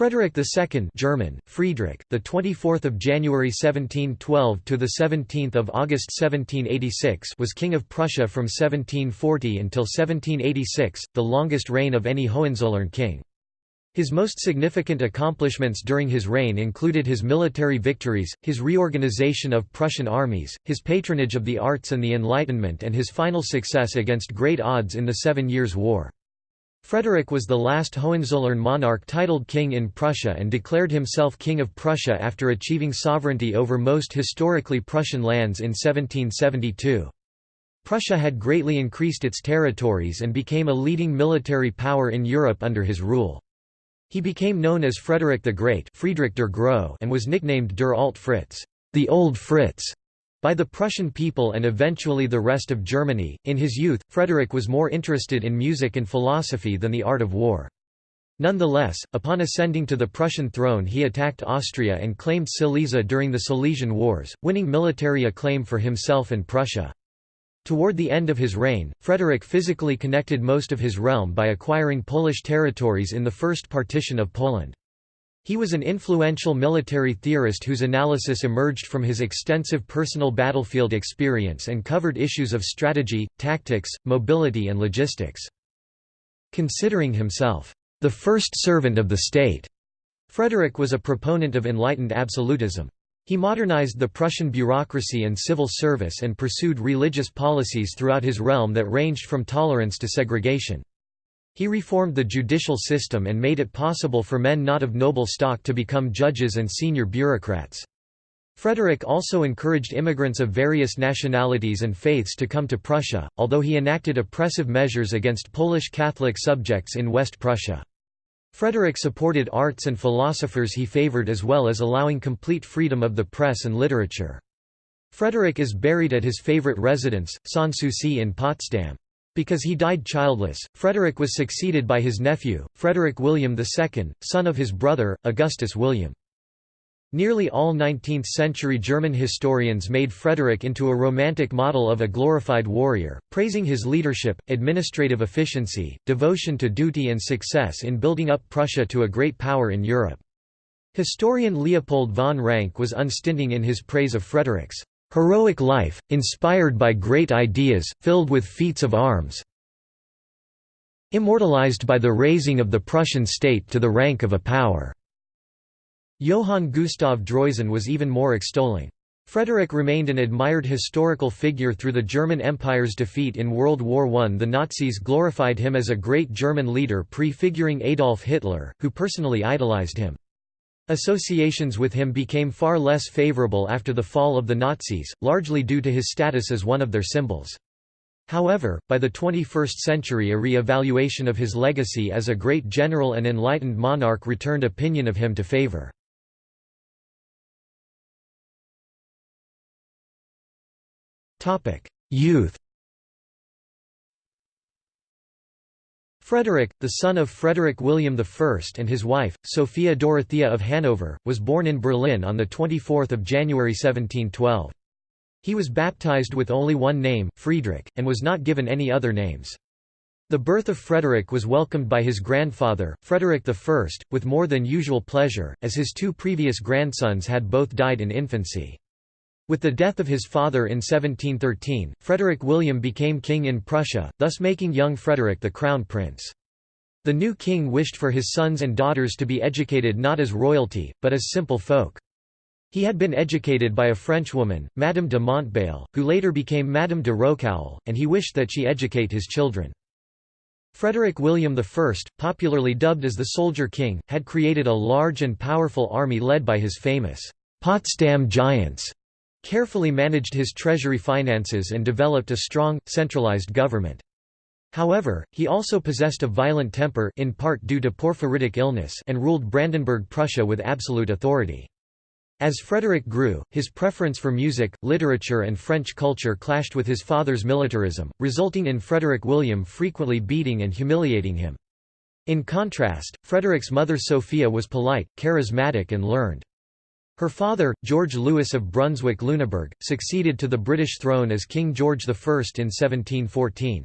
Frederick II German, Friedrich, the 24th of January 1712 to the 17th of August 1786 was king of Prussia from 1740 until 1786, the longest reign of any Hohenzollern king. His most significant accomplishments during his reign included his military victories, his reorganization of Prussian armies, his patronage of the arts and the Enlightenment and his final success against great odds in the Seven Years' War. Frederick was the last Hohenzollern monarch titled king in Prussia and declared himself King of Prussia after achieving sovereignty over most historically Prussian lands in 1772. Prussia had greatly increased its territories and became a leading military power in Europe under his rule. He became known as Frederick the Great Friedrich der Grosse and was nicknamed Der Alt Fritz, the Old Fritz, by the Prussian people and eventually the rest of Germany. In his youth, Frederick was more interested in music and philosophy than the art of war. Nonetheless, upon ascending to the Prussian throne he attacked Austria and claimed Silesia during the Silesian Wars, winning military acclaim for himself and Prussia. Toward the end of his reign, Frederick physically connected most of his realm by acquiring Polish territories in the First Partition of Poland. He was an influential military theorist whose analysis emerged from his extensive personal battlefield experience and covered issues of strategy, tactics, mobility and logistics. Considering himself, "...the first servant of the state," Frederick was a proponent of enlightened absolutism. He modernized the Prussian bureaucracy and civil service and pursued religious policies throughout his realm that ranged from tolerance to segregation. He reformed the judicial system and made it possible for men not of noble stock to become judges and senior bureaucrats. Frederick also encouraged immigrants of various nationalities and faiths to come to Prussia, although he enacted oppressive measures against Polish Catholic subjects in West Prussia. Frederick supported arts and philosophers he favored as well as allowing complete freedom of the press and literature. Frederick is buried at his favorite residence, Sanssouci in Potsdam. Because he died childless, Frederick was succeeded by his nephew, Frederick William II, son of his brother, Augustus William. Nearly all 19th-century German historians made Frederick into a romantic model of a glorified warrior, praising his leadership, administrative efficiency, devotion to duty and success in building up Prussia to a great power in Europe. Historian Leopold von Ranke was unstinting in his praise of Frederick's Heroic life, inspired by great ideas, filled with feats of arms immortalized by the raising of the Prussian state to the rank of a power." Johann Gustav Droysen was even more extolling. Frederick remained an admired historical figure through the German Empire's defeat in World War I. The Nazis glorified him as a great German leader prefiguring Adolf Hitler, who personally idolized him. Associations with him became far less favorable after the fall of the Nazis, largely due to his status as one of their symbols. However, by the 21st century a re-evaluation of his legacy as a great general and enlightened monarch returned opinion of him to favor. Youth Frederick, the son of Frederick William I and his wife, Sophia Dorothea of Hanover, was born in Berlin on 24 January 1712. He was baptized with only one name, Friedrich, and was not given any other names. The birth of Frederick was welcomed by his grandfather, Frederick I, with more than usual pleasure, as his two previous grandsons had both died in infancy. With the death of his father in 1713, Frederick William became king in Prussia, thus making young Frederick the crown prince. The new king wished for his sons and daughters to be educated not as royalty, but as simple folk. He had been educated by a Frenchwoman, Madame de Montbail, who later became Madame de Rocoulle, and he wished that she educate his children. Frederick William I, popularly dubbed as the Soldier King, had created a large and powerful army led by his famous Potsdam Giants, carefully managed his treasury finances and developed a strong, centralized government. However, he also possessed a violent temper in part due to porphyritic illness and ruled Brandenburg Prussia with absolute authority. As Frederick grew, his preference for music, literature and French culture clashed with his father's militarism, resulting in Frederick William frequently beating and humiliating him. In contrast, Frederick's mother Sophia was polite, charismatic and learned. Her father, George Louis of Brunswick-Lüneburg, succeeded to the British throne as King George I in 1714.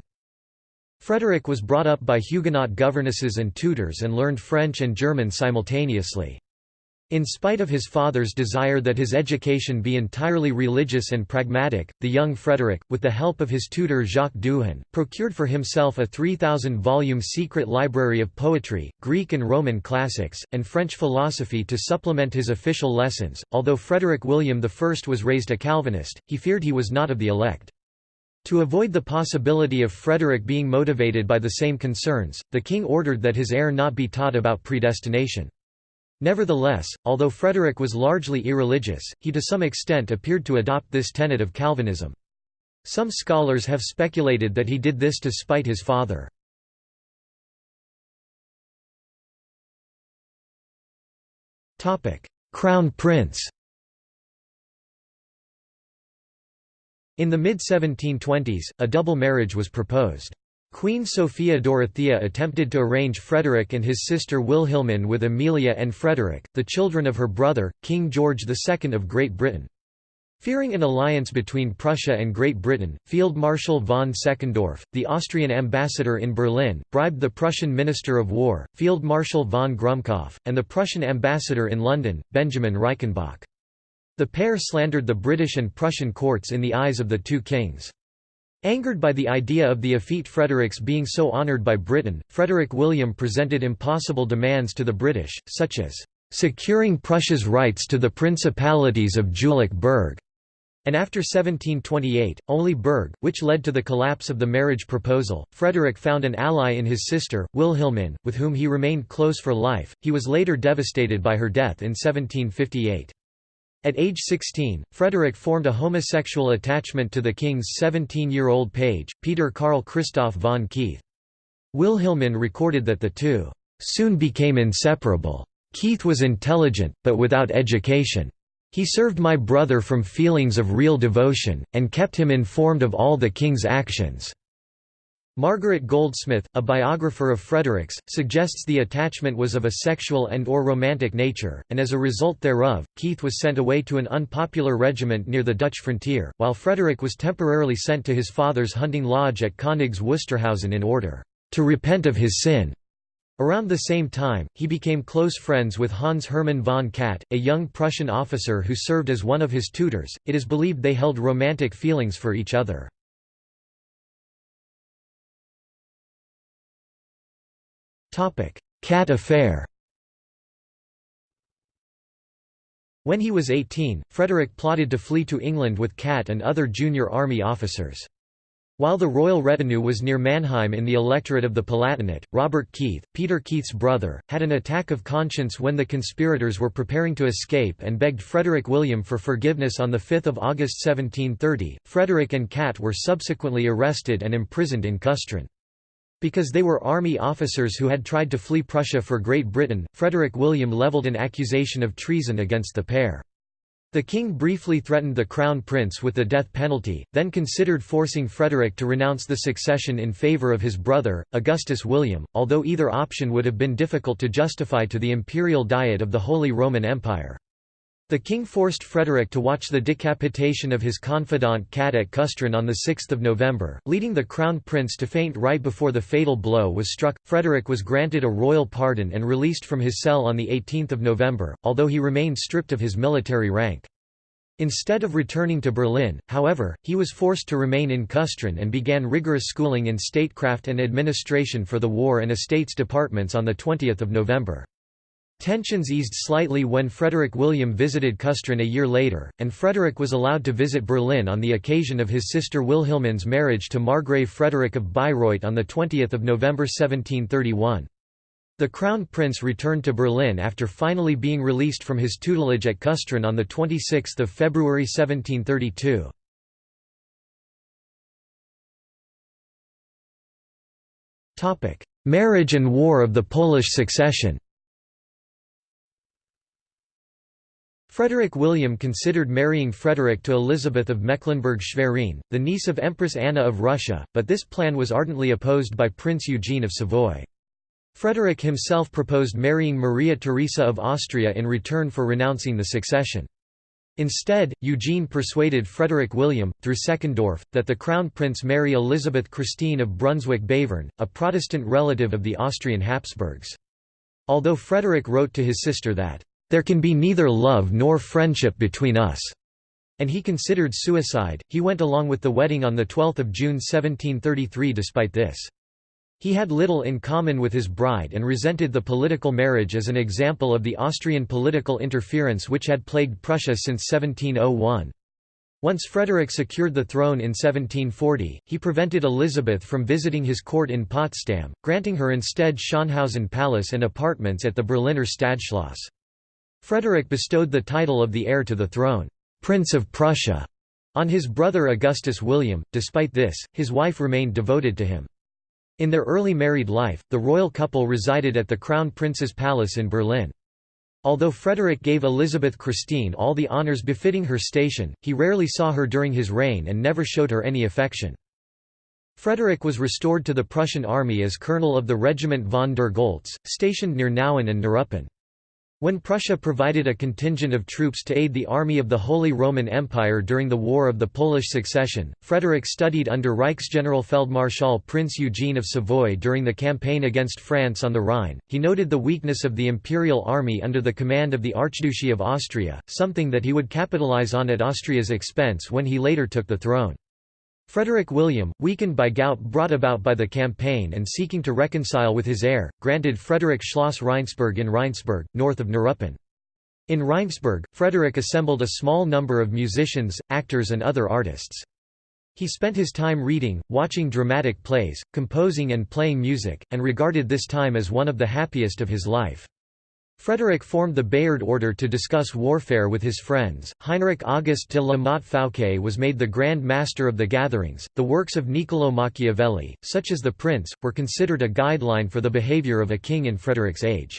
Frederick was brought up by Huguenot governesses and tutors and learned French and German simultaneously. In spite of his father's desire that his education be entirely religious and pragmatic, the young Frederick, with the help of his tutor Jacques Duhan, procured for himself a 3,000-volume secret library of poetry, Greek and Roman classics, and French philosophy to supplement his official lessons. Although Frederick William I was raised a Calvinist, he feared he was not of the elect. To avoid the possibility of Frederick being motivated by the same concerns, the king ordered that his heir not be taught about predestination. Nevertheless, although Frederick was largely irreligious, he to some extent appeared to adopt this tenet of Calvinism. Some scholars have speculated that he did this to spite his father. Crown Prince In the mid-1720s, a double marriage was proposed. Queen Sophia Dorothea attempted to arrange Frederick and his sister Wilhelmine with Amelia and Frederick, the children of her brother, King George II of Great Britain. Fearing an alliance between Prussia and Great Britain, Field Marshal von Seckendorff, the Austrian ambassador in Berlin, bribed the Prussian Minister of War, Field Marshal von Grumbkow, and the Prussian ambassador in London, Benjamin Reichenbach. The pair slandered the British and Prussian courts in the eyes of the two kings. Angered by the idea of the effete Fredericks being so honoured by Britain, Frederick William presented impossible demands to the British, such as, "...securing Prussia's rights to the principalities of Jülich-Berg." And after 1728, only Berg, which led to the collapse of the marriage proposal, Frederick found an ally in his sister, Wilhelmine, with whom he remained close for life. He was later devastated by her death in 1758. At age 16, Frederick formed a homosexual attachment to the king's 17-year-old page, Peter Karl Christoph von Keith. Wilhelmine recorded that the two soon became inseparable. Keith was intelligent, but without education. He served my brother from feelings of real devotion, and kept him informed of all the king's actions. Margaret Goldsmith, a biographer of Fredericks, suggests the attachment was of a sexual and or romantic nature, and as a result thereof, Keith was sent away to an unpopular regiment near the Dutch frontier, while Frederick was temporarily sent to his father's hunting lodge at Königs Wusterhausen in order to repent of his sin. Around the same time, he became close friends with Hans Hermann von Katt, a young Prussian officer who served as one of his tutors. It is believed they held romantic feelings for each other. Katt affair When he was 18, Frederick plotted to flee to England with Katt and other junior army officers. While the royal retinue was near Mannheim in the electorate of the Palatinate, Robert Keith, Peter Keith's brother, had an attack of conscience when the conspirators were preparing to escape and begged Frederick William for forgiveness on 5 August 1730. Frederick and Katt were subsequently arrested and imprisoned in Kustrin. Because they were army officers who had tried to flee Prussia for Great Britain, Frederick William levelled an accusation of treason against the pair. The king briefly threatened the crown prince with the death penalty, then considered forcing Frederick to renounce the succession in favour of his brother, Augustus William, although either option would have been difficult to justify to the imperial diet of the Holy Roman Empire. The king forced Frederick to watch the decapitation of his confidant Katt at Kustrin on 6 November, leading the crown prince to faint right before the fatal blow was struck. Frederick was granted a royal pardon and released from his cell on 18 November, although he remained stripped of his military rank. Instead of returning to Berlin, however, he was forced to remain in Kustrin and began rigorous schooling in statecraft and administration for the War and Estates departments on 20 November. Tensions eased slightly when Frederick William visited Kustrin a year later, and Frederick was allowed to visit Berlin on the occasion of his sister Wilhelmine's marriage to Margrave Frederick of Bayreuth on 20 November 1731. The Crown Prince returned to Berlin after finally being released from his tutelage at Kustrin on 26 February 1732. Marriage and War of the Polish Succession Frederick William considered marrying Frederick to Elizabeth of Mecklenburg-Schwerin, the niece of Empress Anna of Russia, but this plan was ardently opposed by Prince Eugene of Savoy. Frederick himself proposed marrying Maria Theresa of Austria in return for renouncing the succession. Instead, Eugene persuaded Frederick William, through Seckendorff, that the Crown Prince marry Elizabeth Christine of Brunswick-Bevern, a Protestant relative of the Austrian Habsburgs. Although Frederick wrote to his sister that, "...there can be neither love nor friendship between us," and he considered suicide, he went along with the wedding on 12 June 1733 despite this. He had little in common with his bride and resented the political marriage as an example of the Austrian political interference which had plagued Prussia since 1701. Once Frederick secured the throne in 1740, he prevented Elizabeth from visiting his court in Potsdam, granting her instead Schönhausen Palace and apartments at the Berliner Stadtschloss. Frederick bestowed the title of the heir to the throne, Prince of Prussia, on his brother Augustus William. Despite this, his wife remained devoted to him. In their early married life, the royal couple resided at the Crown Prince's Palace in Berlin. Although Frederick gave Elizabeth Christine all the honours befitting her station, he rarely saw her during his reign and never showed her any affection. Frederick was restored to the Prussian army as colonel of the Regiment von der Goltz, stationed near Nauen and Neuruppin. When Prussia provided a contingent of troops to aid the army of the Holy Roman Empire during the War of the Polish Succession, Frederick studied under Reichsgeneralfeldmarschall Prince Eugene of Savoy during the campaign against France on the Rhine. He noted the weakness of the imperial army under the command of the Archduchy of Austria, something that he would capitalize on at Austria's expense when he later took the throne. Frederick William, weakened by gout brought about by the campaign and seeking to reconcile with his heir, granted Frederick Schloss Rheinsberg in Rheinsberg, north of Neuruppin. In Rheinsberg, Frederick assembled a small number of musicians, actors and other artists. He spent his time reading, watching dramatic plays, composing and playing music, and regarded this time as one of the happiest of his life. Frederick formed the Bayard Order to discuss warfare with his friends. Heinrich August de la Motte Fouquet was made the Grand Master of the gatherings. The works of Niccolò Machiavelli, such as The Prince, were considered a guideline for the behavior of a king in Frederick's age.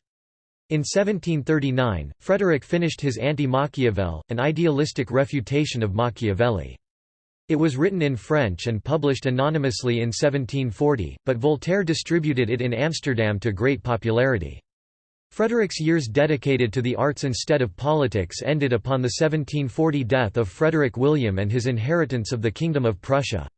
In 1739, Frederick finished his Anti-Machiavel, an idealistic refutation of Machiavelli. It was written in French and published anonymously in 1740, but Voltaire distributed it in Amsterdam to great popularity. Frederick's years dedicated to the arts instead of politics ended upon the 1740 death of Frederick William and his inheritance of the Kingdom of Prussia.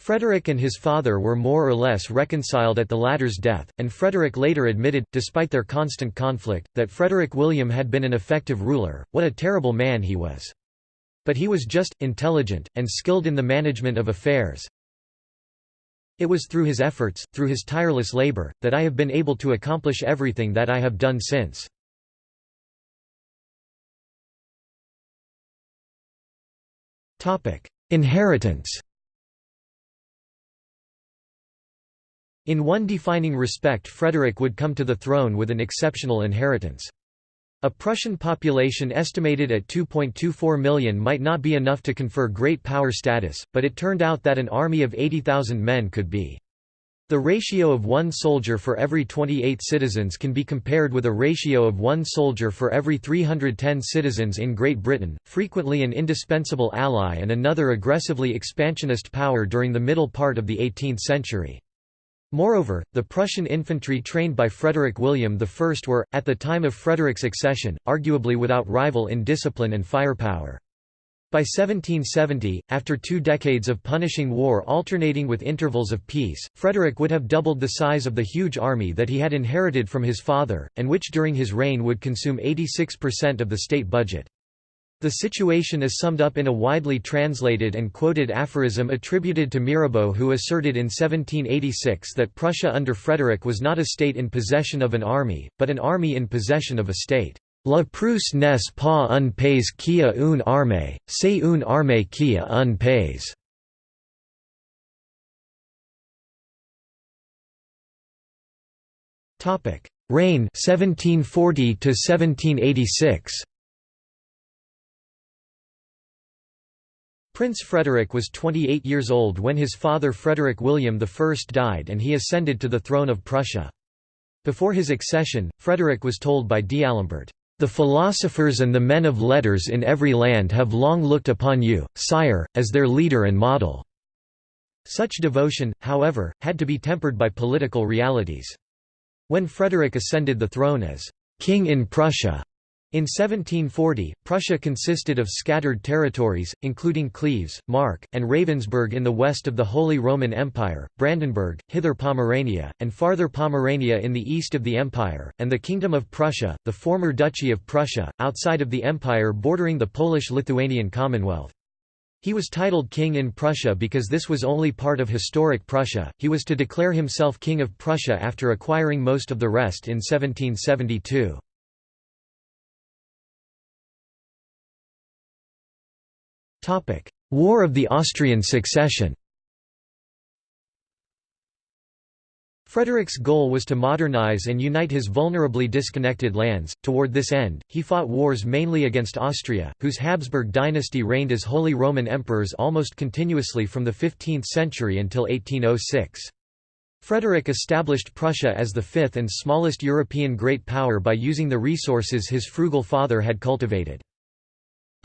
Frederick and his father were more or less reconciled at the latter's death, and Frederick later admitted, despite their constant conflict, that Frederick William had been an effective ruler, what a terrible man he was. But he was just, intelligent, and skilled in the management of affairs, it was through his efforts, through his tireless labor, that I have been able to accomplish everything that I have done since. Inheritance In one defining respect Frederick would come to the throne with an exceptional inheritance. A Prussian population estimated at 2.24 million might not be enough to confer great power status, but it turned out that an army of 80,000 men could be. The ratio of one soldier for every 28 citizens can be compared with a ratio of one soldier for every 310 citizens in Great Britain, frequently an indispensable ally and another aggressively expansionist power during the middle part of the 18th century. Moreover, the Prussian infantry trained by Frederick William I were, at the time of Frederick's accession, arguably without rival in discipline and firepower. By 1770, after two decades of punishing war alternating with intervals of peace, Frederick would have doubled the size of the huge army that he had inherited from his father, and which during his reign would consume 86% of the state budget. The situation is summed up in a widely translated and quoted aphorism attributed to Mirabeau who asserted in 1786 that Prussia under Frederick was not a state in possession of an army, but an army in possession of a state. La Prusse n'est pas un pays qui a une armée, c'est une armée qui a un pays. Reign 1740 to 1786 Prince Frederick was 28 years old when his father Frederick William I died and he ascended to the throne of Prussia. Before his accession, Frederick was told by D'Alembert, "...the philosophers and the men of letters in every land have long looked upon you, sire, as their leader and model." Such devotion, however, had to be tempered by political realities. When Frederick ascended the throne as "...king in Prussia," In 1740, Prussia consisted of scattered territories, including Cleves, Mark, and Ravensberg in the west of the Holy Roman Empire, Brandenburg, Hither Pomerania, and farther Pomerania in the east of the empire, and the Kingdom of Prussia, the former Duchy of Prussia, outside of the empire bordering the Polish-Lithuanian Commonwealth. He was titled king in Prussia because this was only part of historic Prussia. He was to declare himself king of Prussia after acquiring most of the rest in 1772. War of the Austrian Succession Frederick's goal was to modernize and unite his vulnerably disconnected lands. Toward this end, he fought wars mainly against Austria, whose Habsburg dynasty reigned as Holy Roman Emperors almost continuously from the 15th century until 1806. Frederick established Prussia as the fifth and smallest European great power by using the resources his frugal father had cultivated.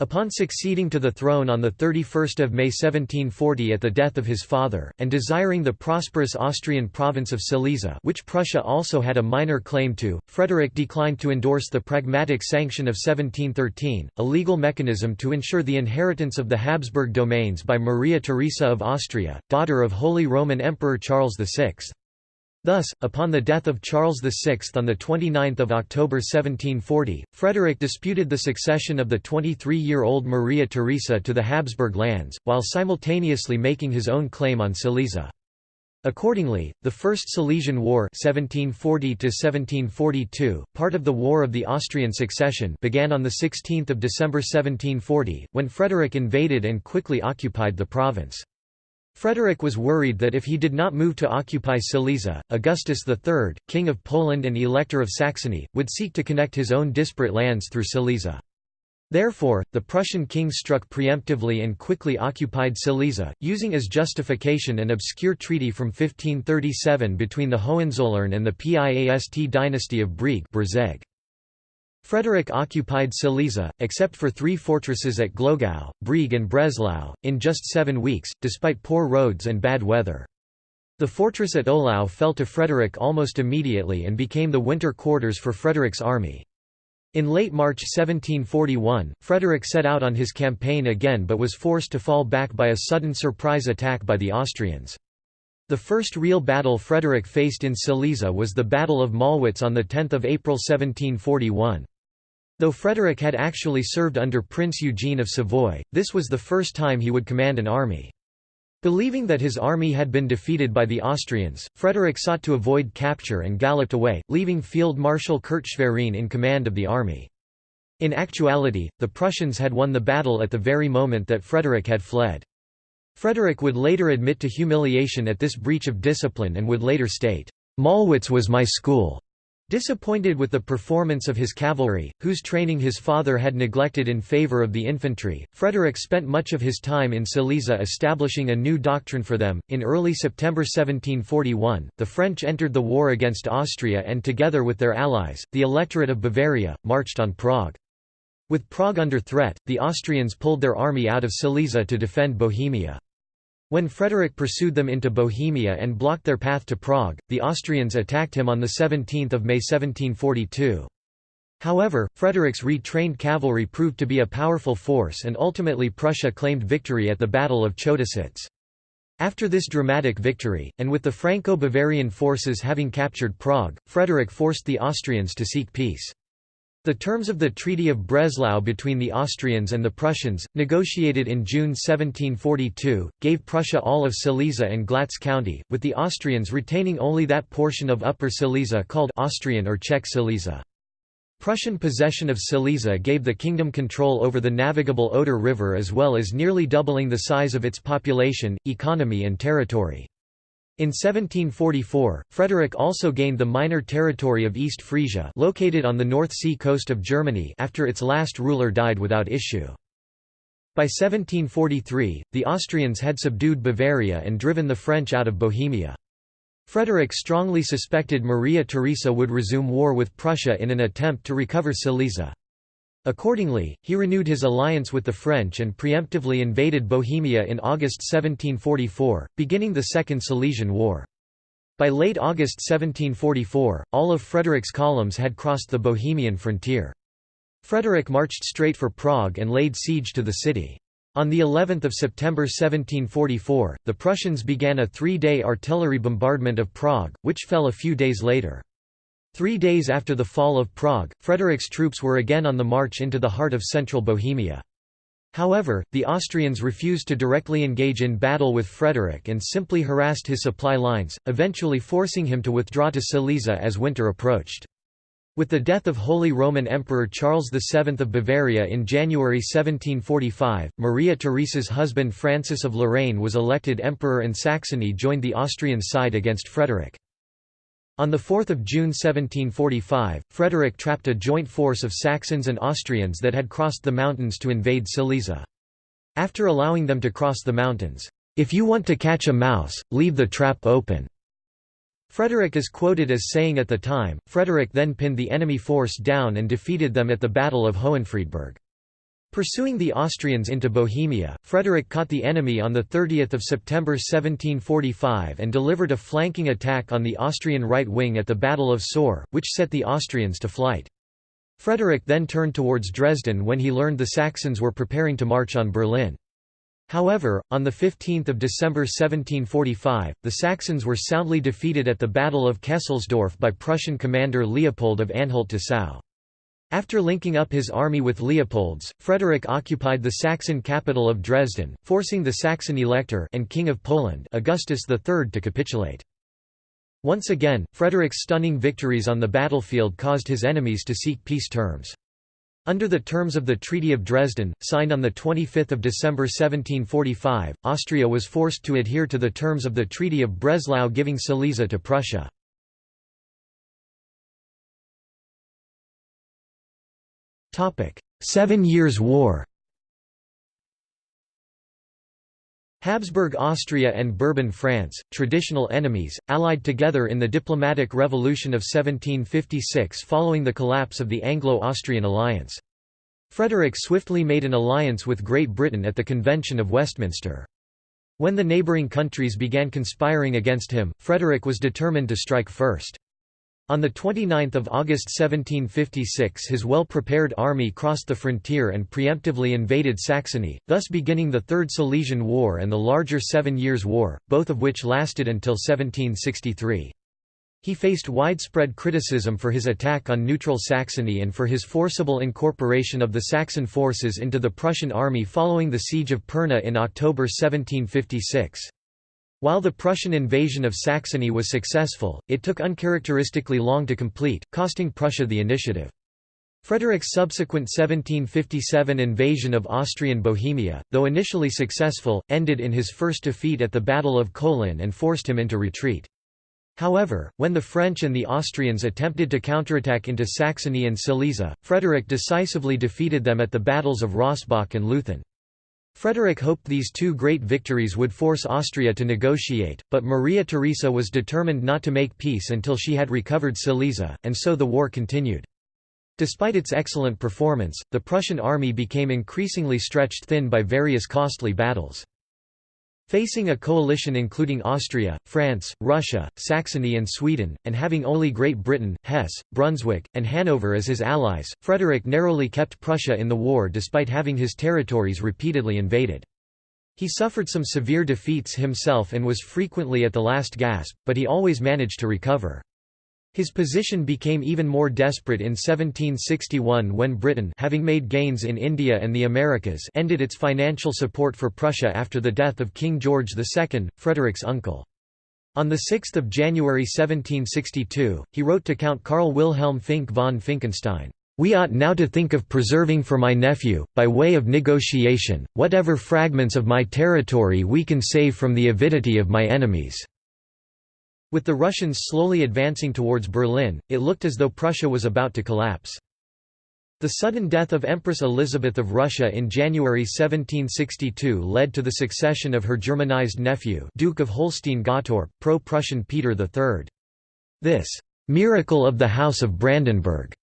Upon succeeding to the throne on 31 May 1740 at the death of his father, and desiring the prosperous Austrian province of Silesia which Prussia also had a minor claim to, Frederick declined to endorse the Pragmatic Sanction of 1713, a legal mechanism to ensure the inheritance of the Habsburg domains by Maria Theresa of Austria, daughter of Holy Roman Emperor Charles VI. Thus, upon the death of Charles VI on 29 October 1740, Frederick disputed the succession of the 23-year-old Maria Theresa to the Habsburg lands, while simultaneously making his own claim on Silesia. Accordingly, the First Silesian War 1740 part of the War of the Austrian Succession began on 16 December 1740, when Frederick invaded and quickly occupied the province. Frederick was worried that if he did not move to occupy Silesia, Augustus III, King of Poland and Elector of Saxony, would seek to connect his own disparate lands through Silesia. Therefore, the Prussian king struck preemptively and quickly occupied Silesia, using as justification an obscure treaty from 1537 between the Hohenzollern and the Piast dynasty of Brieg Frederick occupied Silesia, except for three fortresses at Glogau, Brieg and Breslau, in just seven weeks, despite poor roads and bad weather. The fortress at Ohlau fell to Frederick almost immediately and became the winter quarters for Frederick's army. In late March 1741, Frederick set out on his campaign again but was forced to fall back by a sudden surprise attack by the Austrians. The first real battle Frederick faced in Silesia was the Battle of Mollwitz on 10 April 1741. Though Frederick had actually served under Prince Eugene of Savoy, this was the first time he would command an army. Believing that his army had been defeated by the Austrians, Frederick sought to avoid capture and galloped away, leaving Field Marshal Kurt Schwerin in command of the army. In actuality, the Prussians had won the battle at the very moment that Frederick had fled. Frederick would later admit to humiliation at this breach of discipline and would later state, "'Mollwitz was my school'". Disappointed with the performance of his cavalry, whose training his father had neglected in favor of the infantry, Frederick spent much of his time in Silesia establishing a new doctrine for them. In early September 1741, the French entered the war against Austria and, together with their allies, the electorate of Bavaria, marched on Prague. With Prague under threat, the Austrians pulled their army out of Silesia to defend Bohemia. When Frederick pursued them into Bohemia and blocked their path to Prague, the Austrians attacked him on 17 May 1742. However, Frederick's retrained cavalry proved to be a powerful force and ultimately Prussia claimed victory at the Battle of Chotusitz. After this dramatic victory, and with the Franco-Bavarian forces having captured Prague, Frederick forced the Austrians to seek peace. The terms of the Treaty of Breslau between the Austrians and the Prussians, negotiated in June 1742, gave Prussia all of Silesia and Glatz County, with the Austrians retaining only that portion of Upper Silesia called Austrian or Czech Silesia. Prussian possession of Silesia gave the kingdom control over the navigable Oder River as well as nearly doubling the size of its population, economy and territory. In 1744, Frederick also gained the minor territory of East Frisia located on the North Sea coast of Germany after its last ruler died without issue. By 1743, the Austrians had subdued Bavaria and driven the French out of Bohemia. Frederick strongly suspected Maria Theresa would resume war with Prussia in an attempt to recover Silesia. Accordingly, he renewed his alliance with the French and preemptively invaded Bohemia in August 1744, beginning the Second Silesian War. By late August 1744, all of Frederick's columns had crossed the Bohemian frontier. Frederick marched straight for Prague and laid siege to the city. On the 11th of September 1744, the Prussians began a three-day artillery bombardment of Prague, which fell a few days later. Three days after the fall of Prague, Frederick's troops were again on the march into the heart of central Bohemia. However, the Austrians refused to directly engage in battle with Frederick and simply harassed his supply lines, eventually forcing him to withdraw to Silesia as winter approached. With the death of Holy Roman Emperor Charles VII of Bavaria in January 1745, Maria Theresa's husband Francis of Lorraine was elected emperor and Saxony joined the Austrian side against Frederick. On 4 June 1745, Frederick trapped a joint force of Saxons and Austrians that had crossed the mountains to invade Silesia. After allowing them to cross the mountains, "'If you want to catch a mouse, leave the trap open." Frederick is quoted as saying at the time, Frederick then pinned the enemy force down and defeated them at the Battle of Hohenfriedberg. Pursuing the Austrians into Bohemia, Frederick caught the enemy on 30 September 1745 and delivered a flanking attack on the Austrian right wing at the Battle of Soor, which set the Austrians to flight. Frederick then turned towards Dresden when he learned the Saxons were preparing to march on Berlin. However, on 15 December 1745, the Saxons were soundly defeated at the Battle of Kesselsdorf by Prussian commander Leopold of Anhalt-Dessau. After linking up his army with Leopold's, Frederick occupied the Saxon capital of Dresden, forcing the Saxon elector and King of Poland Augustus III to capitulate. Once again, Frederick's stunning victories on the battlefield caused his enemies to seek peace terms. Under the terms of the Treaty of Dresden, signed on 25 December 1745, Austria was forced to adhere to the terms of the Treaty of Breslau giving Silesia to Prussia. Seven Years' War Habsburg Austria and Bourbon France, traditional enemies, allied together in the diplomatic revolution of 1756 following the collapse of the Anglo-Austrian alliance. Frederick swiftly made an alliance with Great Britain at the Convention of Westminster. When the neighbouring countries began conspiring against him, Frederick was determined to strike first. On 29 August 1756 his well-prepared army crossed the frontier and preemptively invaded Saxony, thus beginning the Third Silesian War and the larger Seven Years' War, both of which lasted until 1763. He faced widespread criticism for his attack on neutral Saxony and for his forcible incorporation of the Saxon forces into the Prussian army following the Siege of Pirna in October 1756. While the Prussian invasion of Saxony was successful, it took uncharacteristically long to complete, costing Prussia the initiative. Frederick's subsequent 1757 invasion of Austrian Bohemia, though initially successful, ended in his first defeat at the Battle of Kolin and forced him into retreat. However, when the French and the Austrians attempted to counterattack into Saxony and Silesia, Frederick decisively defeated them at the battles of Rossbach and Leuthen. Frederick hoped these two great victories would force Austria to negotiate, but Maria Theresa was determined not to make peace until she had recovered Silesia, and so the war continued. Despite its excellent performance, the Prussian army became increasingly stretched thin by various costly battles. Facing a coalition including Austria, France, Russia, Saxony and Sweden, and having only Great Britain, Hesse, Brunswick, and Hanover as his allies, Frederick narrowly kept Prussia in the war despite having his territories repeatedly invaded. He suffered some severe defeats himself and was frequently at the last gasp, but he always managed to recover. His position became even more desperate in 1761 when Britain having made gains in India and the Americas ended its financial support for Prussia after the death of King George II, Frederick's uncle. On 6 January 1762, he wrote to Count Karl Wilhelm Finck von Finckenstein, "...we ought now to think of preserving for my nephew, by way of negotiation, whatever fragments of my territory we can save from the avidity of my enemies." With the Russians slowly advancing towards Berlin, it looked as though Prussia was about to collapse. The sudden death of Empress Elizabeth of Russia in January 1762 led to the succession of her Germanized nephew Duke of Holstein-Gottorp, pro-Prussian Peter III. This «miracle of the House of Brandenburg»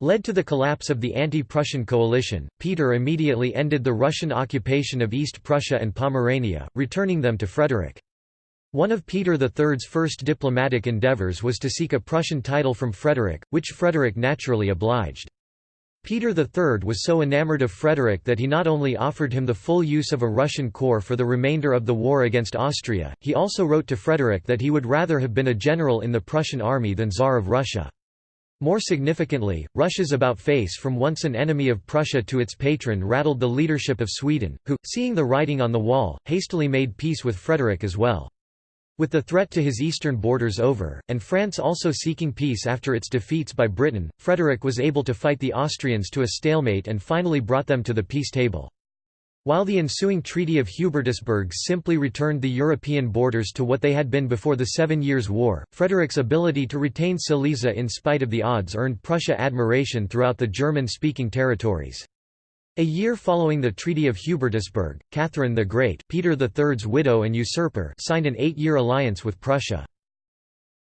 led to the collapse of the anti-Prussian coalition. Peter immediately ended the Russian occupation of East Prussia and Pomerania, returning them to Frederick. One of Peter III's first diplomatic endeavours was to seek a Prussian title from Frederick, which Frederick naturally obliged. Peter III was so enamored of Frederick that he not only offered him the full use of a Russian corps for the remainder of the war against Austria, he also wrote to Frederick that he would rather have been a general in the Prussian army than Tsar of Russia. More significantly, Russia's about-face from once an enemy of Prussia to its patron rattled the leadership of Sweden, who, seeing the writing on the wall, hastily made peace with Frederick as well. With the threat to his eastern borders over, and France also seeking peace after its defeats by Britain, Frederick was able to fight the Austrians to a stalemate and finally brought them to the peace table. While the ensuing Treaty of Hubertusburg simply returned the European borders to what they had been before the Seven Years' War, Frederick's ability to retain Silesia in spite of the odds earned Prussia admiration throughout the German-speaking territories. A year following the Treaty of Hubertusburg, Catherine the Great Peter III's widow and usurper signed an eight-year alliance with Prussia.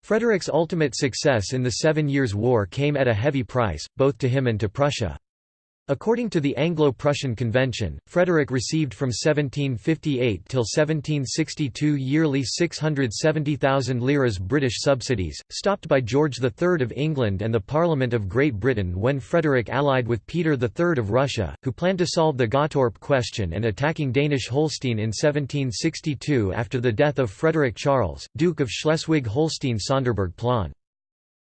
Frederick's ultimate success in the Seven Years' War came at a heavy price, both to him and to Prussia. According to the Anglo-Prussian Convention, Frederick received from 1758 till 1762 yearly 670,000 liras British subsidies, stopped by George III of England and the Parliament of Great Britain when Frederick allied with Peter III of Russia, who planned to solve the Gottorp question and attacking Danish Holstein in 1762 after the death of Frederick Charles, Duke of Schleswig-Holstein-Sonderburg-Plön.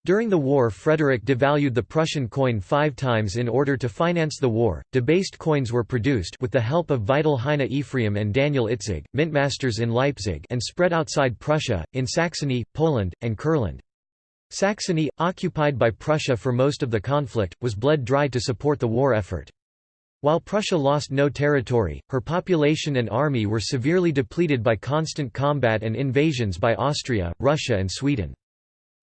During the war Frederick devalued the Prussian coin five times in order to finance the war. Debased coins were produced with the help of Veitel Heine Ephraim and Daniel Itzig, mintmasters in Leipzig and spread outside Prussia, in Saxony, Poland, and Kurland. Saxony, occupied by Prussia for most of the conflict, was bled dry to support the war effort. While Prussia lost no territory, her population and army were severely depleted by constant combat and invasions by Austria, Russia and Sweden.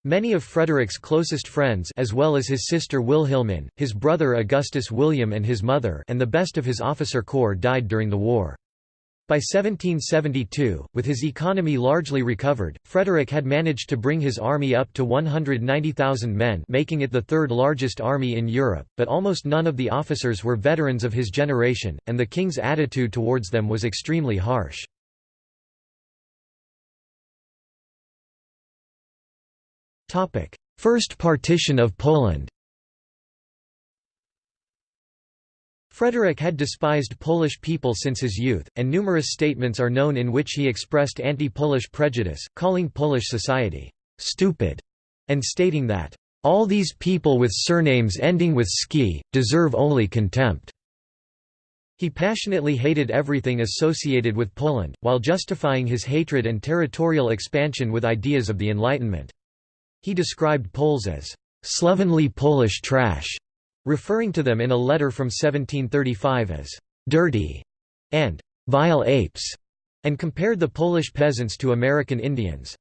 Many of Frederick's closest friends as well as his sister Wilhelmine, his brother Augustus William and his mother and the best of his officer corps died during the war. By 1772, with his economy largely recovered, Frederick had managed to bring his army up to 190,000 men making it the third largest army in Europe, but almost none of the officers were veterans of his generation, and the king's attitude towards them was extremely harsh. First partition of Poland Frederick had despised Polish people since his youth, and numerous statements are known in which he expressed anti-Polish prejudice, calling Polish society «stupid» and stating that «all these people with surnames ending with ski, deserve only contempt». He passionately hated everything associated with Poland, while justifying his hatred and territorial expansion with ideas of the Enlightenment. He described Poles as slovenly Polish trash, referring to them in a letter from 1735 as dirty and vile apes, and compared the Polish peasants to American Indians.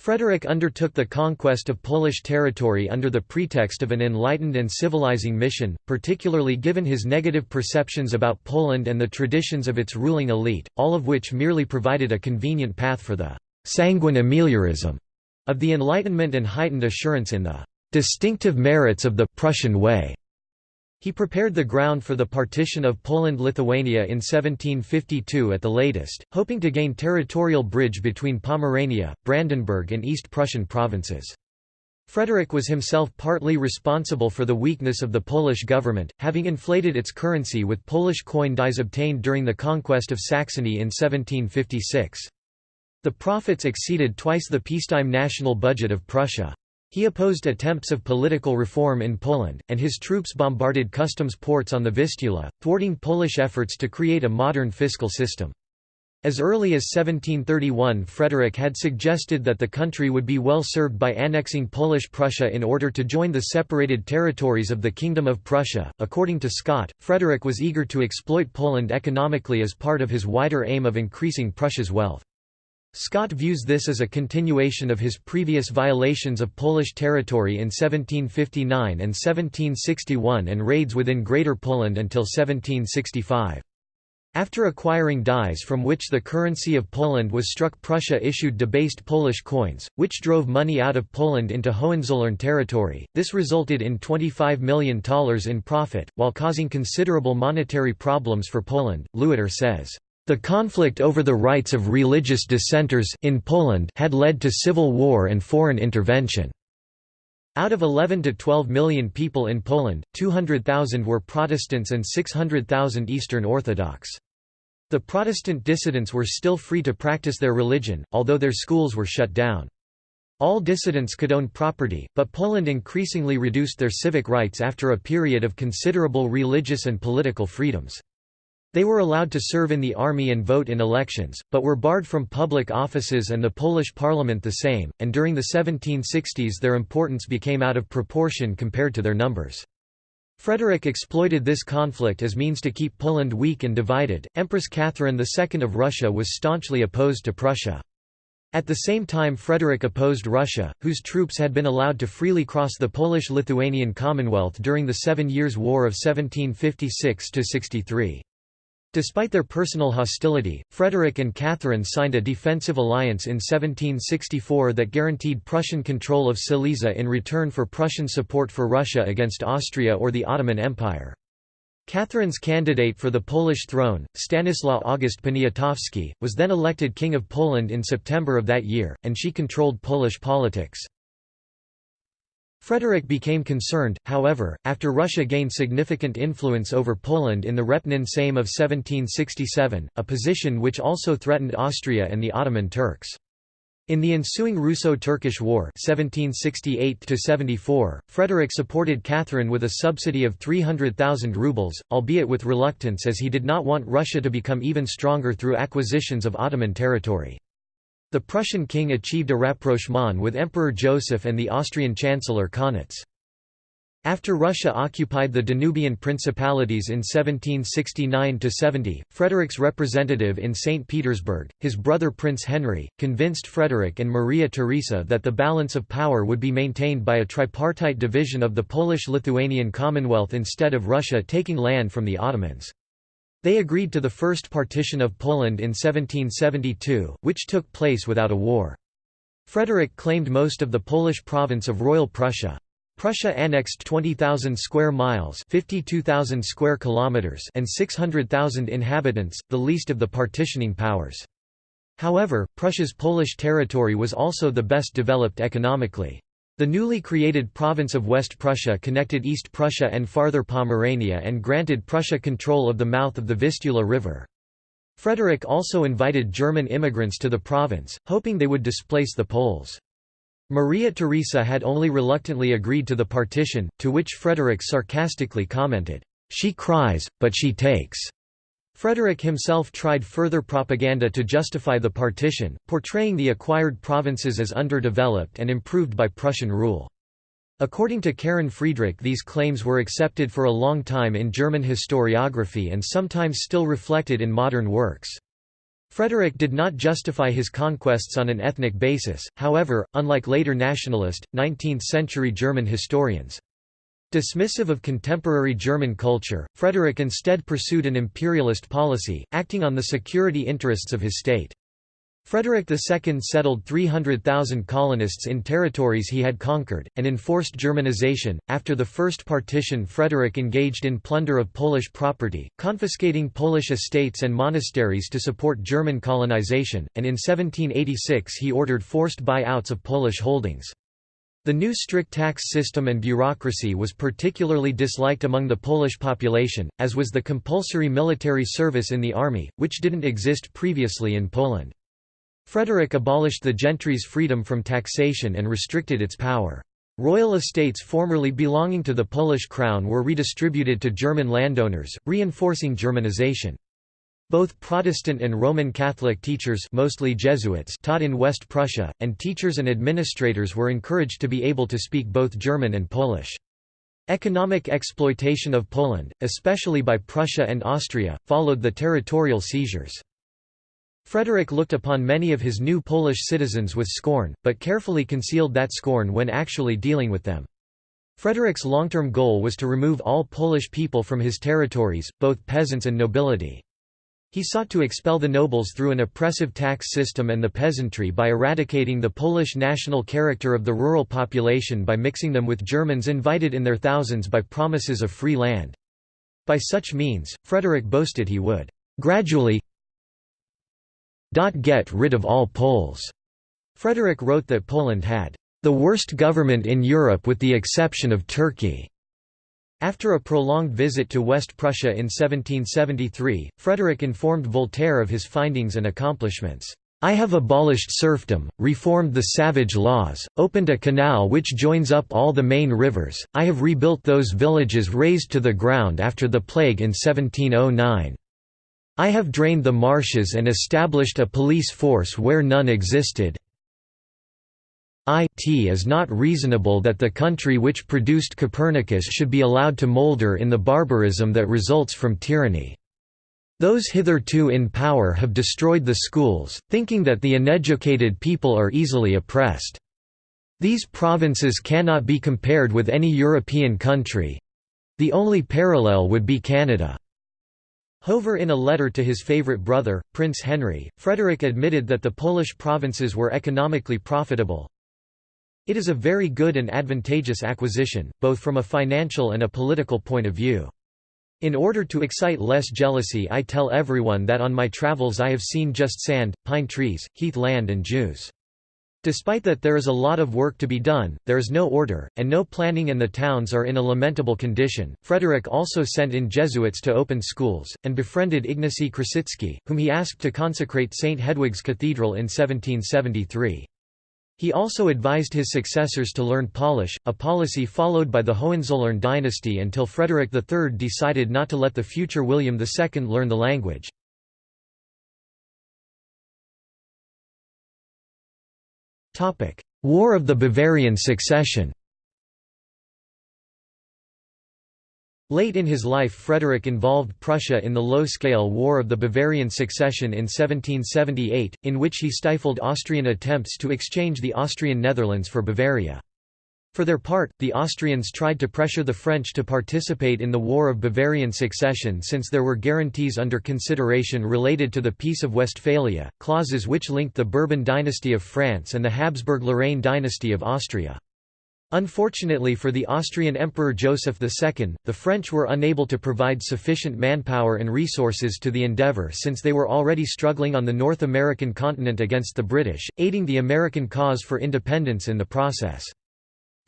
Frederick undertook the conquest of Polish territory under the pretext of an enlightened and civilizing mission, particularly given his negative perceptions about Poland and the traditions of its ruling elite, all of which merely provided a convenient path for the sanguine ameliorism of the Enlightenment and heightened assurance in the distinctive merits of the Prussian way. He prepared the ground for the partition of Poland-Lithuania in 1752 at the latest, hoping to gain territorial bridge between Pomerania, Brandenburg and East Prussian provinces. Frederick was himself partly responsible for the weakness of the Polish government, having inflated its currency with Polish coin dies obtained during the conquest of Saxony in 1756. The profits exceeded twice the peacetime national budget of Prussia. He opposed attempts of political reform in Poland, and his troops bombarded customs ports on the Vistula, thwarting Polish efforts to create a modern fiscal system. As early as 1731 Frederick had suggested that the country would be well served by annexing Polish Prussia in order to join the separated territories of the Kingdom of Prussia. According to Scott, Frederick was eager to exploit Poland economically as part of his wider aim of increasing Prussia's wealth. Scott views this as a continuation of his previous violations of Polish territory in 1759 and 1761 and raids within Greater Poland until 1765. After acquiring dies from which the currency of Poland was struck Prussia issued debased Polish coins, which drove money out of Poland into Hohenzollern territory. This resulted in $25 million in profit, while causing considerable monetary problems for Poland, Lewitter says. The conflict over the rights of religious dissenters in Poland had led to civil war and foreign intervention. Out of 11 to 12 million people in Poland, 200,000 were Protestants and 600,000 Eastern Orthodox. The Protestant dissidents were still free to practice their religion, although their schools were shut down. All dissidents could own property, but Poland increasingly reduced their civic rights after a period of considerable religious and political freedoms. They were allowed to serve in the army and vote in elections, but were barred from public offices and the Polish parliament the same, and during the 1760s their importance became out of proportion compared to their numbers. Frederick exploited this conflict as means to keep Poland weak and divided. Empress Catherine II of Russia was staunchly opposed to Prussia. At the same time Frederick opposed Russia, whose troops had been allowed to freely cross the Polish-Lithuanian Commonwealth during the Seven Years' War of 1756–63. Despite their personal hostility, Frederick and Catherine signed a defensive alliance in 1764 that guaranteed Prussian control of Silesia in return for Prussian support for Russia against Austria or the Ottoman Empire. Catherine's candidate for the Polish throne, Stanislaw August Poniatowski, was then elected King of Poland in September of that year, and she controlled Polish politics. Frederick became concerned, however, after Russia gained significant influence over Poland in the Repnin Sejm of 1767, a position which also threatened Austria and the Ottoman Turks. In the ensuing Russo-Turkish War 1768 Frederick supported Catherine with a subsidy of 300,000 rubles, albeit with reluctance as he did not want Russia to become even stronger through acquisitions of Ottoman territory. The Prussian king achieved a rapprochement with Emperor Joseph and the Austrian Chancellor Kaunitz. After Russia occupied the Danubian principalities in 1769–70, Frederick's representative in St. Petersburg, his brother Prince Henry, convinced Frederick and Maria Theresa that the balance of power would be maintained by a tripartite division of the Polish-Lithuanian Commonwealth instead of Russia taking land from the Ottomans. They agreed to the first partition of Poland in 1772, which took place without a war. Frederick claimed most of the Polish province of Royal Prussia. Prussia annexed 20,000 square miles, 52,000 square kilometers, and 600,000 inhabitants, the least of the partitioning powers. However, Prussia's Polish territory was also the best developed economically. The newly created province of West Prussia connected East Prussia and farther Pomerania and granted Prussia control of the mouth of the Vistula River. Frederick also invited German immigrants to the province, hoping they would displace the Poles. Maria Theresa had only reluctantly agreed to the partition, to which Frederick sarcastically commented, "'She cries, but she takes'". Frederick himself tried further propaganda to justify the partition, portraying the acquired provinces as underdeveloped and improved by Prussian rule. According to Karin Friedrich these claims were accepted for a long time in German historiography and sometimes still reflected in modern works. Frederick did not justify his conquests on an ethnic basis, however, unlike later nationalist, 19th-century German historians. Dismissive of contemporary German culture, Frederick instead pursued an imperialist policy, acting on the security interests of his state. Frederick II settled 300,000 colonists in territories he had conquered, and enforced Germanization. After the First Partition, Frederick engaged in plunder of Polish property, confiscating Polish estates and monasteries to support German colonization, and in 1786 he ordered forced buyouts of Polish holdings. The new strict tax system and bureaucracy was particularly disliked among the Polish population, as was the compulsory military service in the army, which didn't exist previously in Poland. Frederick abolished the gentry's freedom from taxation and restricted its power. Royal estates formerly belonging to the Polish crown were redistributed to German landowners, reinforcing Germanization. Both Protestant and Roman Catholic teachers mostly Jesuits taught in West Prussia, and teachers and administrators were encouraged to be able to speak both German and Polish. Economic exploitation of Poland, especially by Prussia and Austria, followed the territorial seizures. Frederick looked upon many of his new Polish citizens with scorn, but carefully concealed that scorn when actually dealing with them. Frederick's long-term goal was to remove all Polish people from his territories, both peasants and nobility. He sought to expel the nobles through an oppressive tax system and the peasantry by eradicating the Polish national character of the rural population by mixing them with Germans invited in their thousands by promises of free land. By such means, Frederick boasted he would gradually get rid of all Poles. Frederick wrote that Poland had the worst government in Europe with the exception of Turkey." After a prolonged visit to West Prussia in 1773, Frederick informed Voltaire of his findings and accomplishments. I have abolished serfdom, reformed the savage laws, opened a canal which joins up all the main rivers, I have rebuilt those villages razed to the ground after the plague in 1709. I have drained the marshes and established a police force where none existed. It is not reasonable that the country which produced Copernicus should be allowed to moulder in the barbarism that results from tyranny. Those hitherto in power have destroyed the schools, thinking that the uneducated people are easily oppressed. These provinces cannot be compared with any European country. The only parallel would be Canada. However in a letter to his favourite brother, Prince Henry, Frederick admitted that the Polish provinces were economically profitable. It is a very good and advantageous acquisition, both from a financial and a political point of view. In order to excite less jealousy I tell everyone that on my travels I have seen just sand, pine trees, heath land and Jews. Despite that there is a lot of work to be done, there is no order, and no planning and the towns are in a lamentable condition. Frederick also sent in Jesuits to open schools, and befriended Ignacy Krasicki, whom he asked to consecrate St. Hedwig's Cathedral in 1773. He also advised his successors to learn Polish, a policy followed by the Hohenzollern dynasty until Frederick III decided not to let the future William II learn the language. War of the Bavarian Succession Late in his life Frederick involved Prussia in the low-scale War of the Bavarian Succession in 1778, in which he stifled Austrian attempts to exchange the Austrian Netherlands for Bavaria. For their part, the Austrians tried to pressure the French to participate in the War of Bavarian Succession since there were guarantees under consideration related to the Peace of Westphalia, clauses which linked the Bourbon dynasty of France and the Habsburg-Lorraine dynasty of Austria. Unfortunately for the Austrian Emperor Joseph II, the French were unable to provide sufficient manpower and resources to the endeavour since they were already struggling on the North American continent against the British, aiding the American cause for independence in the process.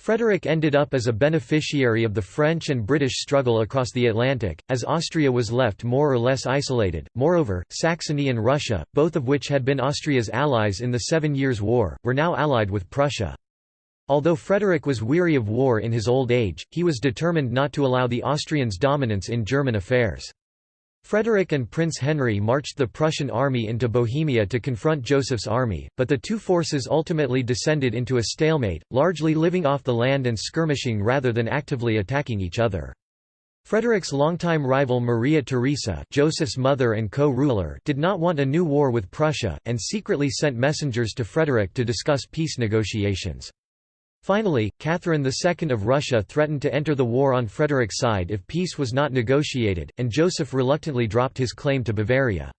Frederick ended up as a beneficiary of the French and British struggle across the Atlantic, as Austria was left more or less isolated. Moreover, Saxony and Russia, both of which had been Austria's allies in the Seven Years' War, were now allied with Prussia. Although Frederick was weary of war in his old age, he was determined not to allow the Austrians' dominance in German affairs. Frederick and Prince Henry marched the Prussian army into Bohemia to confront Joseph's army, but the two forces ultimately descended into a stalemate, largely living off the land and skirmishing rather than actively attacking each other. Frederick's longtime rival Maria Theresa Joseph's mother and co-ruler did not want a new war with Prussia, and secretly sent messengers to Frederick to discuss peace negotiations. Finally, Catherine II of Russia threatened to enter the war on Frederick's side if peace was not negotiated, and Joseph reluctantly dropped his claim to Bavaria.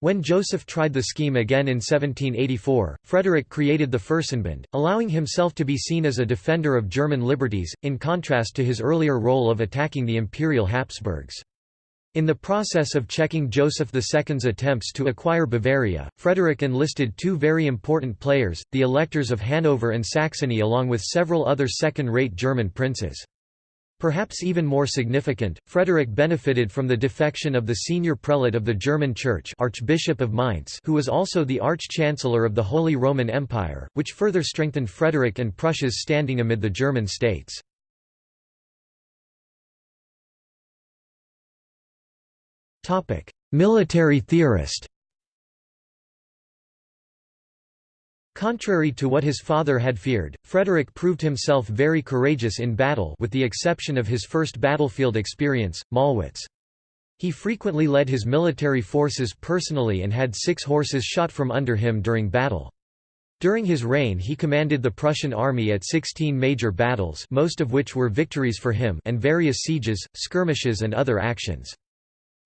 When Joseph tried the scheme again in 1784, Frederick created the Fürstenbund, allowing himself to be seen as a defender of German liberties, in contrast to his earlier role of attacking the Imperial Habsburgs. In the process of checking Joseph II's attempts to acquire Bavaria, Frederick enlisted two very important players, the electors of Hanover and Saxony along with several other second-rate German princes. Perhaps even more significant, Frederick benefited from the defection of the senior prelate of the German Church Archbishop of Mainz who was also the Arch-Chancellor of the Holy Roman Empire, which further strengthened Frederick and Prussia's standing amid the German states. Military theorist Contrary to what his father had feared, Frederick proved himself very courageous in battle with the exception of his first battlefield experience, Mollwitz. He frequently led his military forces personally and had six horses shot from under him during battle. During his reign he commanded the Prussian army at 16 major battles most of which were victories for him and various sieges, skirmishes and other actions.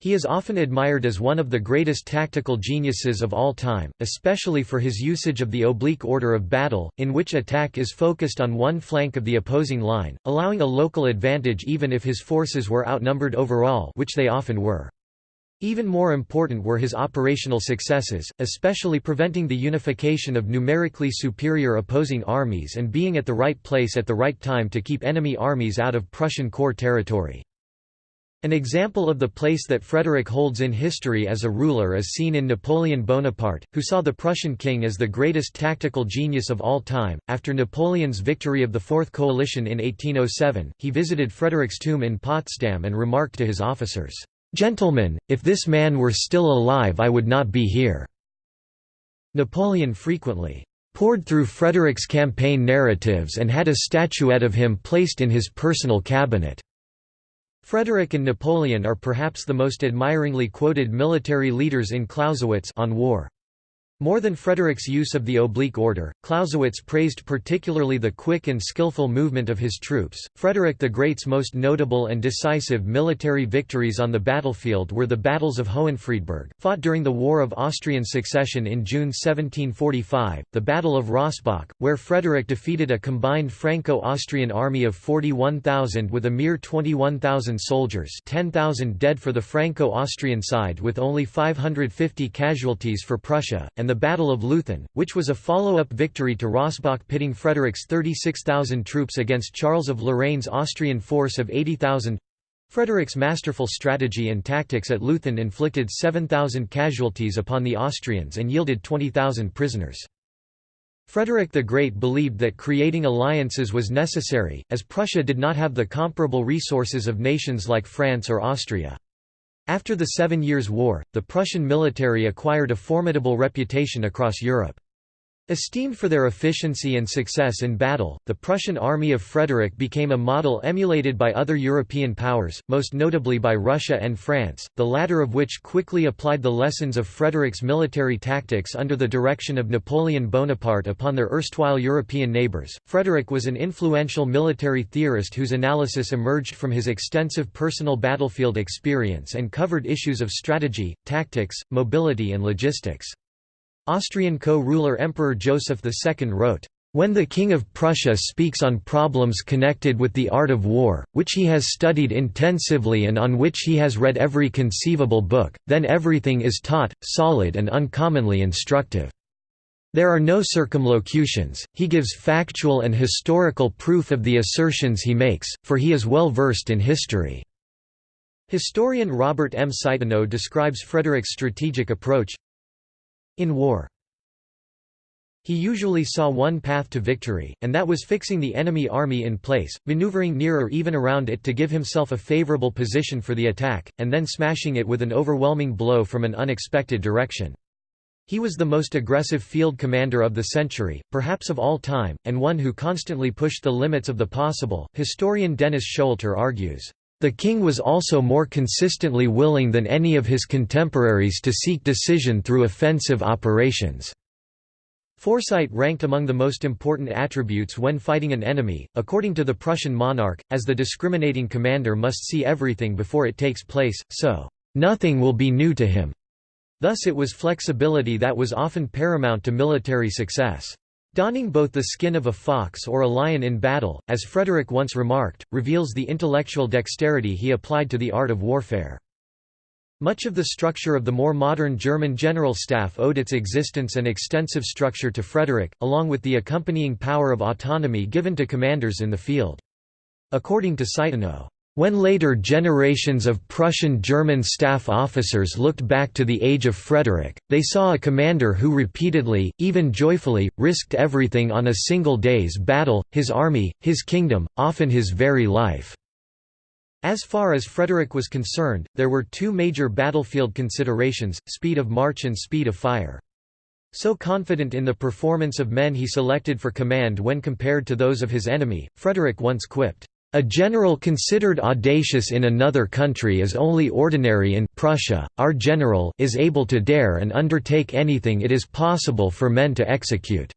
He is often admired as one of the greatest tactical geniuses of all time, especially for his usage of the oblique order of battle, in which attack is focused on one flank of the opposing line, allowing a local advantage even if his forces were outnumbered overall which they often were. Even more important were his operational successes, especially preventing the unification of numerically superior opposing armies and being at the right place at the right time to keep enemy armies out of Prussian core territory. An example of the place that Frederick holds in history as a ruler is seen in Napoleon Bonaparte, who saw the Prussian king as the greatest tactical genius of all time. After Napoleon's victory of the Fourth Coalition in 1807, he visited Frederick's tomb in Potsdam and remarked to his officers, Gentlemen, if this man were still alive I would not be here." Napoleon frequently "...pored through Frederick's campaign narratives and had a statuette of him placed in his personal cabinet." Frederick and Napoleon are perhaps the most admiringly quoted military leaders in Clausewitz on war. More than Frederick's use of the oblique order, Clausewitz praised particularly the quick and skillful movement of his troops. Frederick the Great's most notable and decisive military victories on the battlefield were the battles of Hohenfriedberg, fought during the War of Austrian Succession in June 1745, the Battle of Rossbach, where Frederick defeated a combined Franco-Austrian army of 41,000 with a mere 21,000 soldiers 10,000 dead for the Franco-Austrian side with only 550 casualties for Prussia, and the Battle of Leuthen, which was a follow-up victory to Rossbach pitting Frederick's 36,000 troops against Charles of Lorraine's Austrian force of 80,000. Frederick's masterful strategy and tactics at Leuthen inflicted 7,000 casualties upon the Austrians and yielded 20,000 prisoners. Frederick the Great believed that creating alliances was necessary, as Prussia did not have the comparable resources of nations like France or Austria. After the Seven Years' War, the Prussian military acquired a formidable reputation across Europe. Esteemed for their efficiency and success in battle, the Prussian army of Frederick became a model emulated by other European powers, most notably by Russia and France, the latter of which quickly applied the lessons of Frederick's military tactics under the direction of Napoleon Bonaparte upon their erstwhile European neighbors. Frederick was an influential military theorist whose analysis emerged from his extensive personal battlefield experience and covered issues of strategy, tactics, mobility and logistics. Austrian co-ruler Emperor Joseph II wrote, when the King of Prussia speaks on problems connected with the art of war, which he has studied intensively and on which he has read every conceivable book, then everything is taut, solid and uncommonly instructive. There are no circumlocutions, he gives factual and historical proof of the assertions he makes, for he is well versed in history." Historian Robert M. Citino describes Frederick's strategic approach, in war. He usually saw one path to victory, and that was fixing the enemy army in place, maneuvering near or even around it to give himself a favorable position for the attack, and then smashing it with an overwhelming blow from an unexpected direction. He was the most aggressive field commander of the century, perhaps of all time, and one who constantly pushed the limits of the possible. Historian Dennis Showalter argues, the king was also more consistently willing than any of his contemporaries to seek decision through offensive operations. Foresight ranked among the most important attributes when fighting an enemy, according to the Prussian monarch, as the discriminating commander must see everything before it takes place, so, "...nothing will be new to him." Thus it was flexibility that was often paramount to military success. Donning both the skin of a fox or a lion in battle, as Frederick once remarked, reveals the intellectual dexterity he applied to the art of warfare. Much of the structure of the more modern German general staff owed its existence and extensive structure to Frederick, along with the accompanying power of autonomy given to commanders in the field. According to Citino, when later generations of Prussian German staff officers looked back to the age of Frederick, they saw a commander who repeatedly, even joyfully, risked everything on a single day's battle, his army, his kingdom, often his very life. As far as Frederick was concerned, there were two major battlefield considerations, speed of march and speed of fire. So confident in the performance of men he selected for command when compared to those of his enemy, Frederick once quipped, a general considered audacious in another country is only ordinary in Prussia. Our general is able to dare and undertake anything it is possible for men to execute.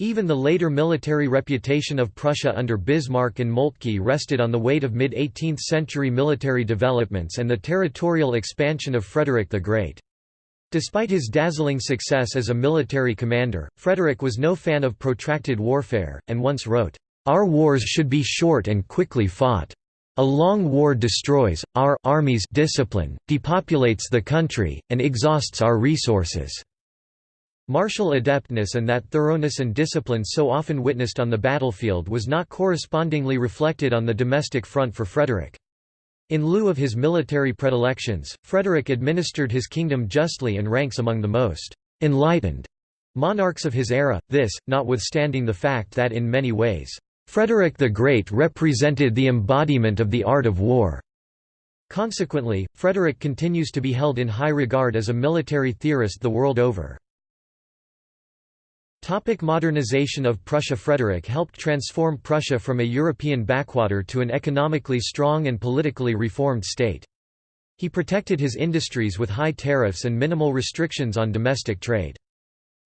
Even the later military reputation of Prussia under Bismarck and Moltke rested on the weight of mid-18th century military developments and the territorial expansion of Frederick the Great. Despite his dazzling success as a military commander, Frederick was no fan of protracted warfare, and once wrote, our wars should be short and quickly fought. A long war destroys, our army's discipline, depopulates the country, and exhausts our resources." Martial adeptness and that thoroughness and discipline so often witnessed on the battlefield was not correspondingly reflected on the domestic front for Frederick. In lieu of his military predilections, Frederick administered his kingdom justly and ranks among the most «enlightened» monarchs of his era, this, notwithstanding the fact that in many ways, Frederick the Great represented the embodiment of the art of war. Consequently, Frederick continues to be held in high regard as a military theorist the world over. Topic modernization of Prussia Frederick helped transform Prussia from a European backwater to an economically strong and politically reformed state. He protected his industries with high tariffs and minimal restrictions on domestic trade.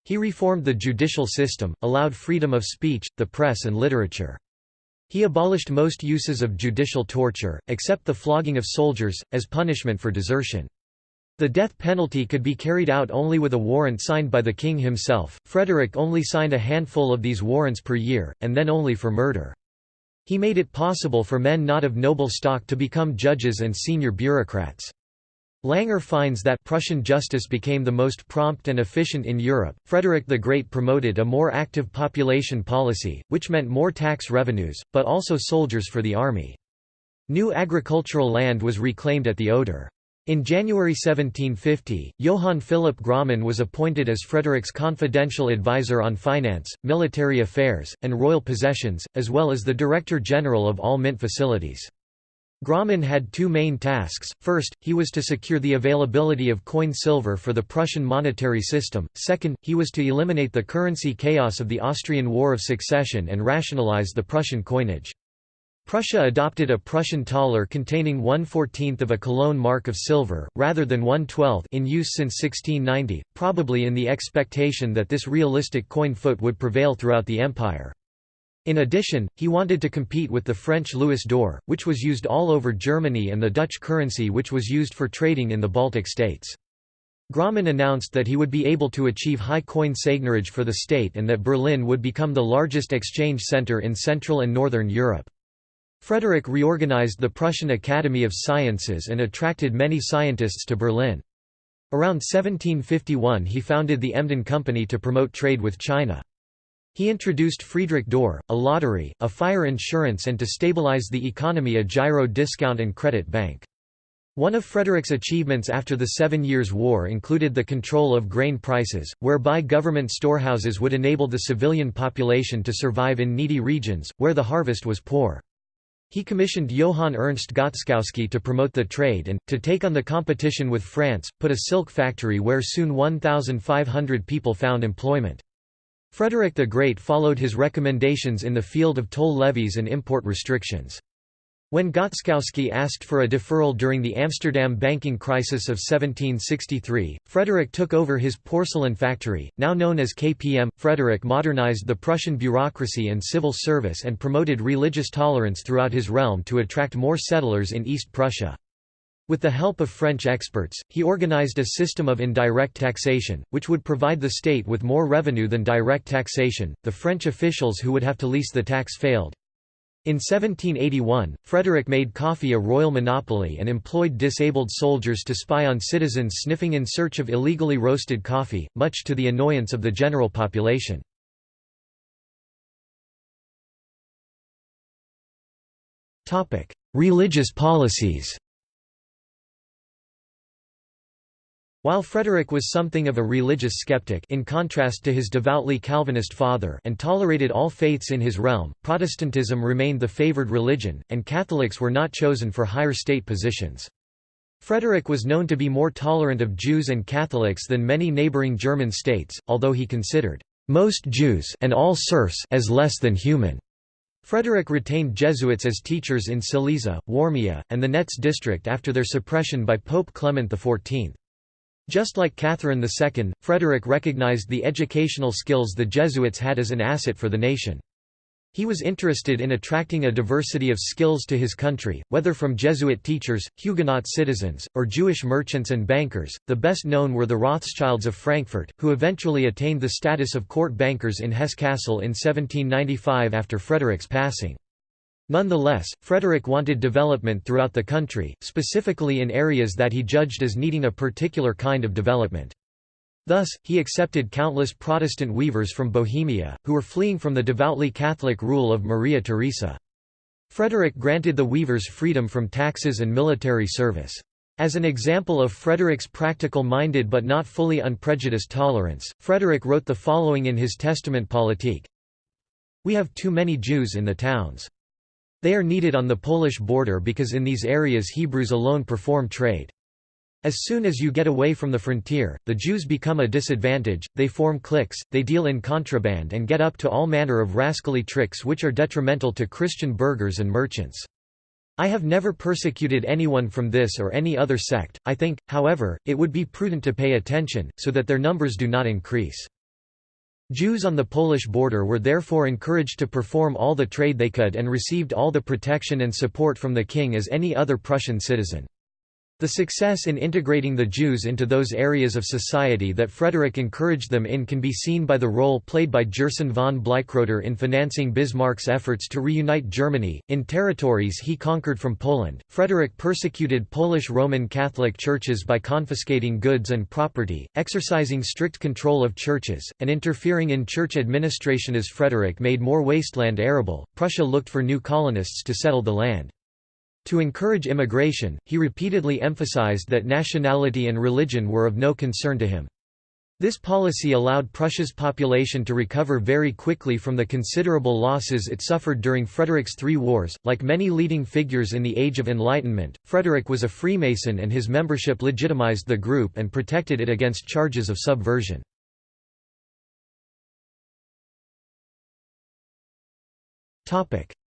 He reformed the judicial system, allowed freedom of speech, the press and literature. He abolished most uses of judicial torture, except the flogging of soldiers, as punishment for desertion. The death penalty could be carried out only with a warrant signed by the king himself. Frederick only signed a handful of these warrants per year, and then only for murder. He made it possible for men not of noble stock to become judges and senior bureaucrats. Langer finds that Prussian justice became the most prompt and efficient in Europe. Frederick the Great promoted a more active population policy, which meant more tax revenues, but also soldiers for the army. New agricultural land was reclaimed at the Oder. In January 1750, Johann Philipp Graumann was appointed as Frederick's confidential advisor on finance, military affairs, and royal possessions, as well as the Director General of all mint facilities. Graumann had two main tasks, first, he was to secure the availability of coin silver for the Prussian monetary system, second, he was to eliminate the currency chaos of the Austrian War of Succession and rationalize the Prussian coinage. Prussia adopted a Prussian thaler containing 1 14th of a Cologne mark of silver, rather than 1 12th in use since 1690, probably in the expectation that this realistic coin foot would prevail throughout the empire. In addition, he wanted to compete with the French louis d'or, which was used all over Germany and the Dutch currency which was used for trading in the Baltic states. Graumann announced that he would be able to achieve high coin seigniorage for the state and that Berlin would become the largest exchange center in Central and Northern Europe. Frederick reorganized the Prussian Academy of Sciences and attracted many scientists to Berlin. Around 1751 he founded the Emden Company to promote trade with China. He introduced Friedrich Dorr, a lottery, a fire insurance and to stabilize the economy a giro discount and credit bank. One of Frederick's achievements after the Seven Years' War included the control of grain prices, whereby government storehouses would enable the civilian population to survive in needy regions, where the harvest was poor. He commissioned Johann Ernst Gotzkowsky to promote the trade and, to take on the competition with France, put a silk factory where soon 1,500 people found employment. Frederick the Great followed his recommendations in the field of toll levies and import restrictions. When Gotzkowsky asked for a deferral during the Amsterdam banking crisis of 1763, Frederick took over his porcelain factory, now known as KPM. Frederick modernized the Prussian bureaucracy and civil service and promoted religious tolerance throughout his realm to attract more settlers in East Prussia. With the help of French experts, he organized a system of indirect taxation, which would provide the state with more revenue than direct taxation. The French officials who would have to lease the tax failed. In 1781, Frederick made coffee a royal monopoly and employed disabled soldiers to spy on citizens sniffing in search of illegally roasted coffee, much to the annoyance of the general population. Religious policies While Frederick was something of a religious skeptic in contrast to his devoutly Calvinist father and tolerated all faiths in his realm, Protestantism remained the favored religion, and Catholics were not chosen for higher state positions. Frederick was known to be more tolerant of Jews and Catholics than many neighboring German states, although he considered most Jews and all serfs as less than human. Frederick retained Jesuits as teachers in Silesia, Warmia, and the Netz district after their suppression by Pope Clement XIV. Just like Catherine II, Frederick recognized the educational skills the Jesuits had as an asset for the nation. He was interested in attracting a diversity of skills to his country, whether from Jesuit teachers, Huguenot citizens, or Jewish merchants and bankers. The best known were the Rothschilds of Frankfurt, who eventually attained the status of court bankers in Hesse Cassel in 1795 after Frederick's passing. Nonetheless, Frederick wanted development throughout the country, specifically in areas that he judged as needing a particular kind of development. Thus, he accepted countless Protestant weavers from Bohemia, who were fleeing from the devoutly Catholic rule of Maria Theresa. Frederick granted the weavers freedom from taxes and military service. As an example of Frederick's practical-minded but not fully unprejudiced tolerance, Frederick wrote the following in his Testament Politique. We have too many Jews in the towns. They are needed on the Polish border because in these areas Hebrews alone perform trade. As soon as you get away from the frontier, the Jews become a disadvantage, they form cliques, they deal in contraband and get up to all manner of rascally tricks which are detrimental to Christian burghers and merchants. I have never persecuted anyone from this or any other sect, I think, however, it would be prudent to pay attention, so that their numbers do not increase. Jews on the Polish border were therefore encouraged to perform all the trade they could and received all the protection and support from the king as any other Prussian citizen. The success in integrating the Jews into those areas of society that Frederick encouraged them in can be seen by the role played by Gerson von Bleichroeder in financing Bismarck's efforts to reunite Germany. In territories he conquered from Poland, Frederick persecuted Polish Roman Catholic churches by confiscating goods and property, exercising strict control of churches, and interfering in church administration. As Frederick made more wasteland arable, Prussia looked for new colonists to settle the land. To encourage immigration, he repeatedly emphasized that nationality and religion were of no concern to him. This policy allowed Prussia's population to recover very quickly from the considerable losses it suffered during Frederick's three wars. Like many leading figures in the Age of Enlightenment, Frederick was a Freemason and his membership legitimized the group and protected it against charges of subversion.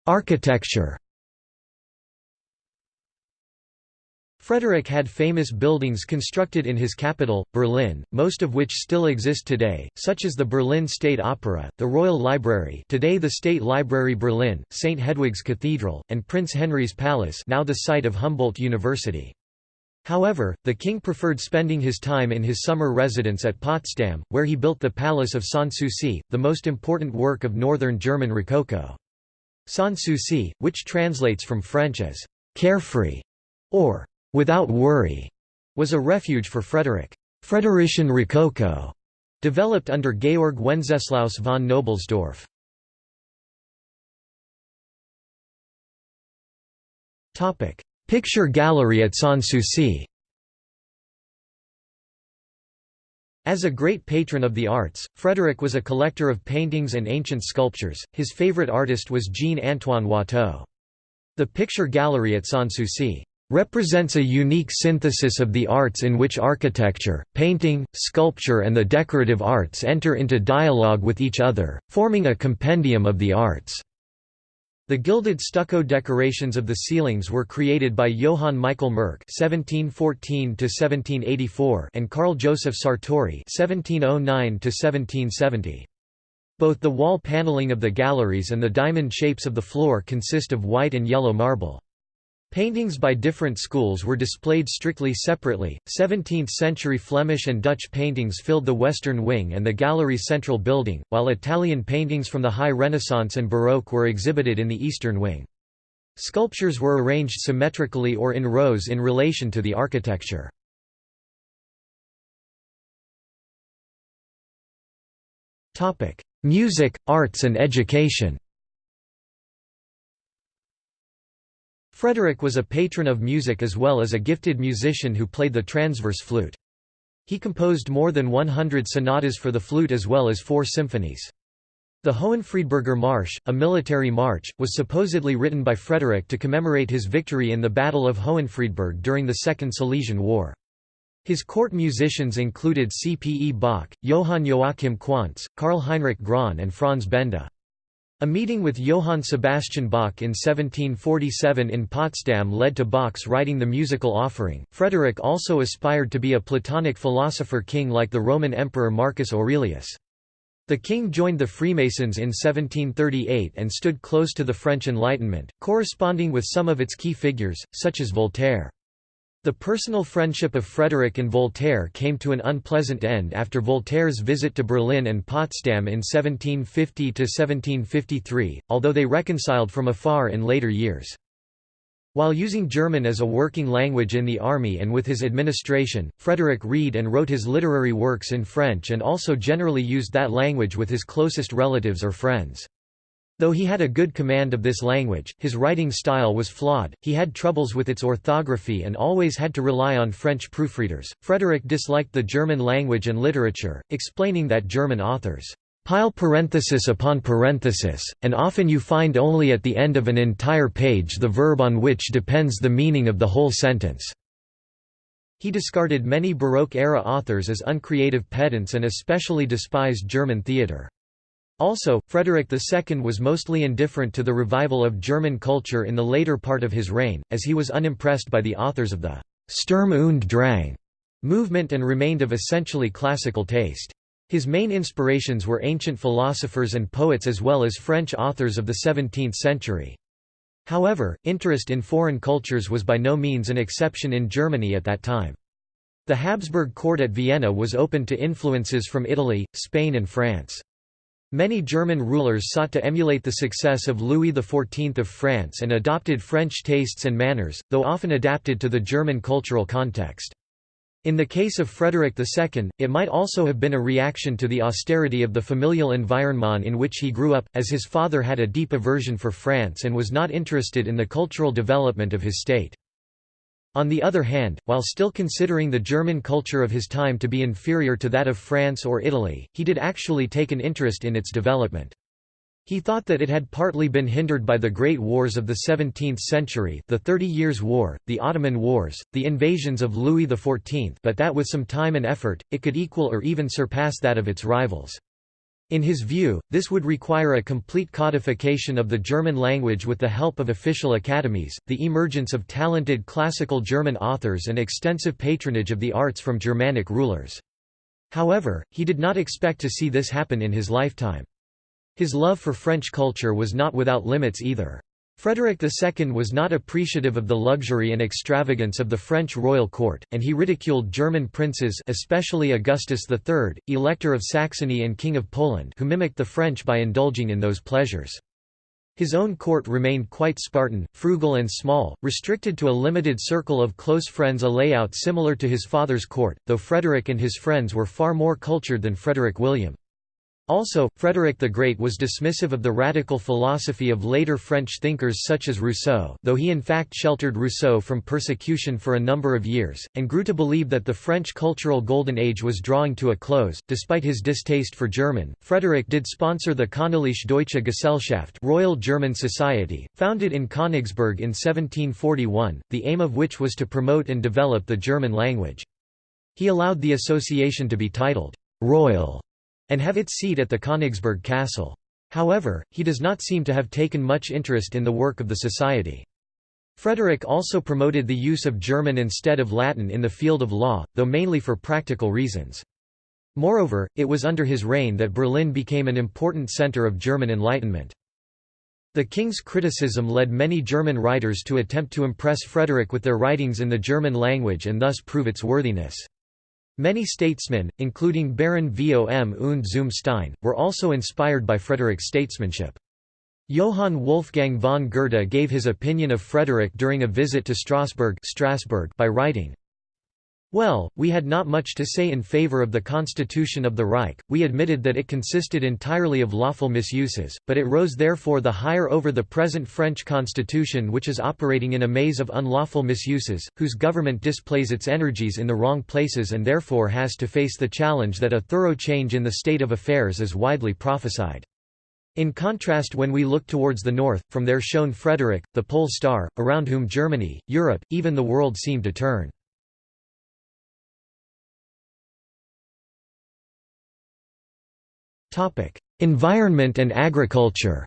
Architecture Frederick had famous buildings constructed in his capital, Berlin, most of which still exist today, such as the Berlin State Opera, the Royal Library today the State Library Berlin, St. Hedwig's Cathedral, and Prince Henry's Palace now the site of Humboldt University. However, the king preferred spending his time in his summer residence at Potsdam, where he built the Palace of Sanssouci, the most important work of northern German Rococo. Sanssouci, which translates from French as «carefree» or without worry, was a refuge for Frederick. Frederician Rococo developed under Georg Wenceslaus von Knobelsdorff. Picture gallery at Sanssouci As a great patron of the arts, Frederick was a collector of paintings and ancient sculptures, his favorite artist was Jean-Antoine Watteau. The picture gallery at Sanssouci represents a unique synthesis of the arts in which architecture, painting, sculpture and the decorative arts enter into dialogue with each other, forming a compendium of the arts. The gilded stucco decorations of the ceilings were created by Johann Michael Merck (1714–1784) and Carl Joseph Sartori (1709–1770). Both the wall paneling of the galleries and the diamond shapes of the floor consist of white and yellow marble. Paintings by different schools were displayed strictly separately. 17th century Flemish and Dutch paintings filled the western wing and the gallery's central building, while Italian paintings from the High Renaissance and Baroque were exhibited in the eastern wing. Sculptures were arranged symmetrically or in rows in relation to the architecture. Music, arts and education Frederick was a patron of music as well as a gifted musician who played the transverse flute. He composed more than 100 sonatas for the flute as well as four symphonies. The Hohenfriedberger Marsch, a military march, was supposedly written by Frederick to commemorate his victory in the Battle of Hohenfriedberg during the Second Silesian War. His court musicians included C. P. E. Bach, Johann Joachim Quantz, Karl Heinrich Graun and Franz Benda. A meeting with Johann Sebastian Bach in 1747 in Potsdam led to Bach's writing the musical offering. Frederick also aspired to be a Platonic philosopher king like the Roman Emperor Marcus Aurelius. The king joined the Freemasons in 1738 and stood close to the French Enlightenment, corresponding with some of its key figures, such as Voltaire. The personal friendship of Frederick and Voltaire came to an unpleasant end after Voltaire's visit to Berlin and Potsdam in 1750–1753, although they reconciled from afar in later years. While using German as a working language in the army and with his administration, Frederick read and wrote his literary works in French and also generally used that language with his closest relatives or friends. Though he had a good command of this language, his writing style was flawed, he had troubles with its orthography and always had to rely on French proofreaders. Frederick disliked the German language and literature, explaining that German authors pile parenthesis upon parenthesis, and often you find only at the end of an entire page the verb on which depends the meaning of the whole sentence. He discarded many Baroque-era authors as uncreative pedants and especially despised German theatre. Also, Frederick II was mostly indifferent to the revival of German culture in the later part of his reign, as he was unimpressed by the authors of the Sturm und Drang movement and remained of essentially classical taste. His main inspirations were ancient philosophers and poets as well as French authors of the 17th century. However, interest in foreign cultures was by no means an exception in Germany at that time. The Habsburg court at Vienna was open to influences from Italy, Spain and France. Many German rulers sought to emulate the success of Louis XIV of France and adopted French tastes and manners, though often adapted to the German cultural context. In the case of Frederick II, it might also have been a reaction to the austerity of the familial environment in which he grew up, as his father had a deep aversion for France and was not interested in the cultural development of his state. On the other hand, while still considering the German culture of his time to be inferior to that of France or Italy, he did actually take an interest in its development. He thought that it had partly been hindered by the great wars of the 17th century the Thirty Years' War, the Ottoman Wars, the invasions of Louis XIV but that with some time and effort, it could equal or even surpass that of its rivals. In his view, this would require a complete codification of the German language with the help of official academies, the emergence of talented classical German authors and extensive patronage of the arts from Germanic rulers. However, he did not expect to see this happen in his lifetime. His love for French culture was not without limits either. Frederick II was not appreciative of the luxury and extravagance of the French royal court, and he ridiculed German princes especially Augustus III, Elector of Saxony and King of Poland who mimicked the French by indulging in those pleasures. His own court remained quite Spartan, frugal and small, restricted to a limited circle of close friends a layout similar to his father's court, though Frederick and his friends were far more cultured than Frederick William. Also, Frederick the Great was dismissive of the radical philosophy of later French thinkers such as Rousseau though he in fact sheltered Rousseau from persecution for a number of years, and grew to believe that the French cultural golden age was drawing to a close. Despite his distaste for German, Frederick did sponsor the Königliche Deutsche Gesellschaft Royal German Society, founded in Königsberg in 1741, the aim of which was to promote and develop the German language. He allowed the association to be titled, Royal and have its seat at the Königsberg Castle. However, he does not seem to have taken much interest in the work of the society. Frederick also promoted the use of German instead of Latin in the field of law, though mainly for practical reasons. Moreover, it was under his reign that Berlin became an important center of German Enlightenment. The king's criticism led many German writers to attempt to impress Frederick with their writings in the German language and thus prove its worthiness. Many statesmen, including Baron vom und zum Stein, were also inspired by Frederick's statesmanship. Johann Wolfgang von Goethe gave his opinion of Frederick during a visit to Strasbourg, Strasbourg by writing, well, we had not much to say in favor of the constitution of the Reich, we admitted that it consisted entirely of lawful misuses, but it rose therefore the higher over the present French constitution which is operating in a maze of unlawful misuses, whose government displays its energies in the wrong places and therefore has to face the challenge that a thorough change in the state of affairs is widely prophesied. In contrast when we look towards the north, from there shone Frederick, the pole star, around whom Germany, Europe, even the world seemed to turn. Topic: Environment and agriculture.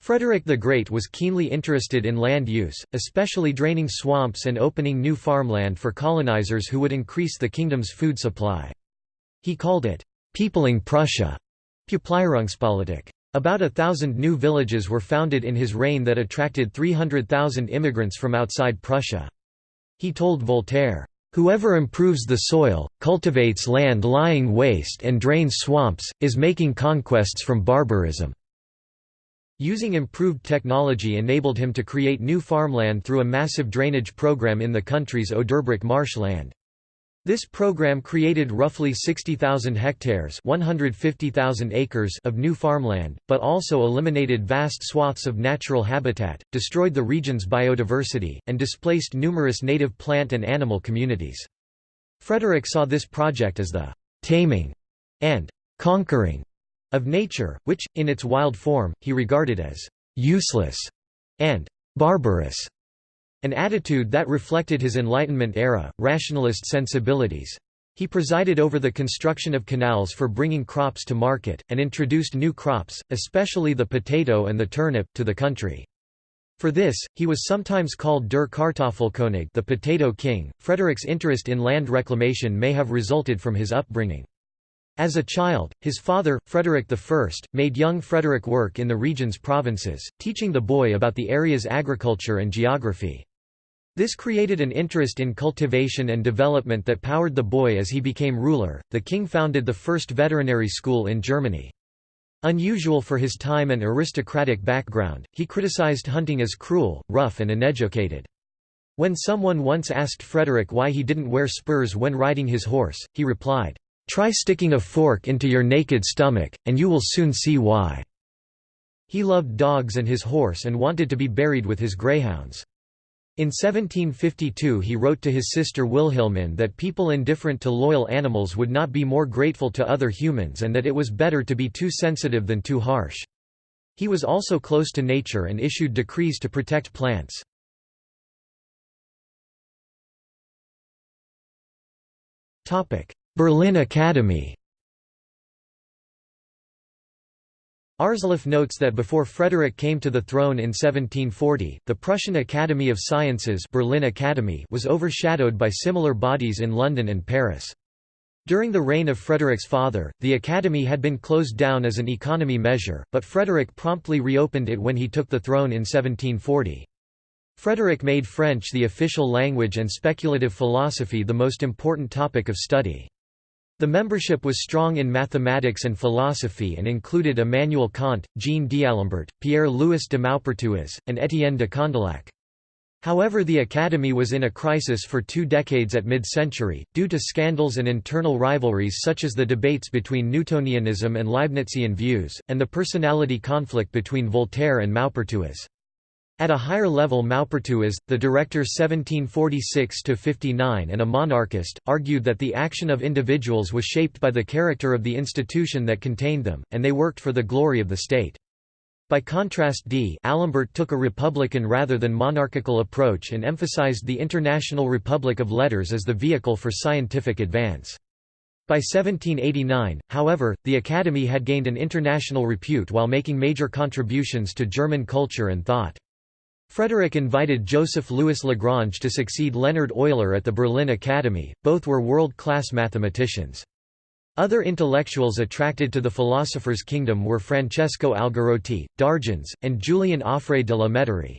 Frederick the Great was keenly interested in land use, especially draining swamps and opening new farmland for colonizers who would increase the kingdom's food supply. He called it, "'peopling Prussia' Peuplierungspolitik. About a thousand new villages were founded in his reign that attracted 300,000 immigrants from outside Prussia. He told Voltaire, "...whoever improves the soil, cultivates land lying waste and drains swamps, is making conquests from barbarism." Using improved technology enabled him to create new farmland through a massive drainage program in the country's Oderbruch marshland. This program created roughly 60,000 hectares 150,000 acres of new farmland, but also eliminated vast swaths of natural habitat, destroyed the region's biodiversity, and displaced numerous native plant and animal communities. Frederick saw this project as the «taming» and «conquering» of nature, which, in its wild form, he regarded as «useless» and «barbarous», an attitude that reflected his Enlightenment-era, rationalist sensibilities. He presided over the construction of canals for bringing crops to market, and introduced new crops, especially the potato and the turnip, to the country. For this, he was sometimes called Der Kartoffelkönig the potato king. Frederick's interest in land reclamation may have resulted from his upbringing. As a child, his father, Frederick I, made young Frederick work in the region's provinces, teaching the boy about the area's agriculture and geography. This created an interest in cultivation and development that powered the boy as he became ruler. The king founded the first veterinary school in Germany. Unusual for his time and aristocratic background, he criticized hunting as cruel, rough, and uneducated. When someone once asked Frederick why he didn't wear spurs when riding his horse, he replied, Try sticking a fork into your naked stomach, and you will soon see why." He loved dogs and his horse and wanted to be buried with his greyhounds. In 1752 he wrote to his sister Wilhelmine that people indifferent to loyal animals would not be more grateful to other humans and that it was better to be too sensitive than too harsh. He was also close to nature and issued decrees to protect plants. Berlin Academy Aarsleff notes that before Frederick came to the throne in 1740, the Prussian Academy of Sciences Berlin Academy was overshadowed by similar bodies in London and Paris. During the reign of Frederick's father, the academy had been closed down as an economy measure, but Frederick promptly reopened it when he took the throne in 1740. Frederick made French the official language and speculative philosophy the most important topic of study. The membership was strong in mathematics and philosophy and included Immanuel Kant, Jean d'Alembert, Pierre-Louis de Maupertuis, and Étienne de Condillac. However the Academy was in a crisis for two decades at mid-century, due to scandals and internal rivalries such as the debates between Newtonianism and Leibnizian views, and the personality conflict between Voltaire and Maupertuis. At a higher level Maupertuis, the director 1746–59 and a monarchist, argued that the action of individuals was shaped by the character of the institution that contained them, and they worked for the glory of the state. By contrast d'Alembert took a republican rather than monarchical approach and emphasized the International Republic of Letters as the vehicle for scientific advance. By 1789, however, the Academy had gained an international repute while making major contributions to German culture and thought. Frederick invited Joseph Louis Lagrange to succeed Leonhard Euler at the Berlin Academy, both were world-class mathematicians. Other intellectuals attracted to the philosopher's kingdom were Francesco Algarotti, d'Argens, and Julien Offray de la Mettrie.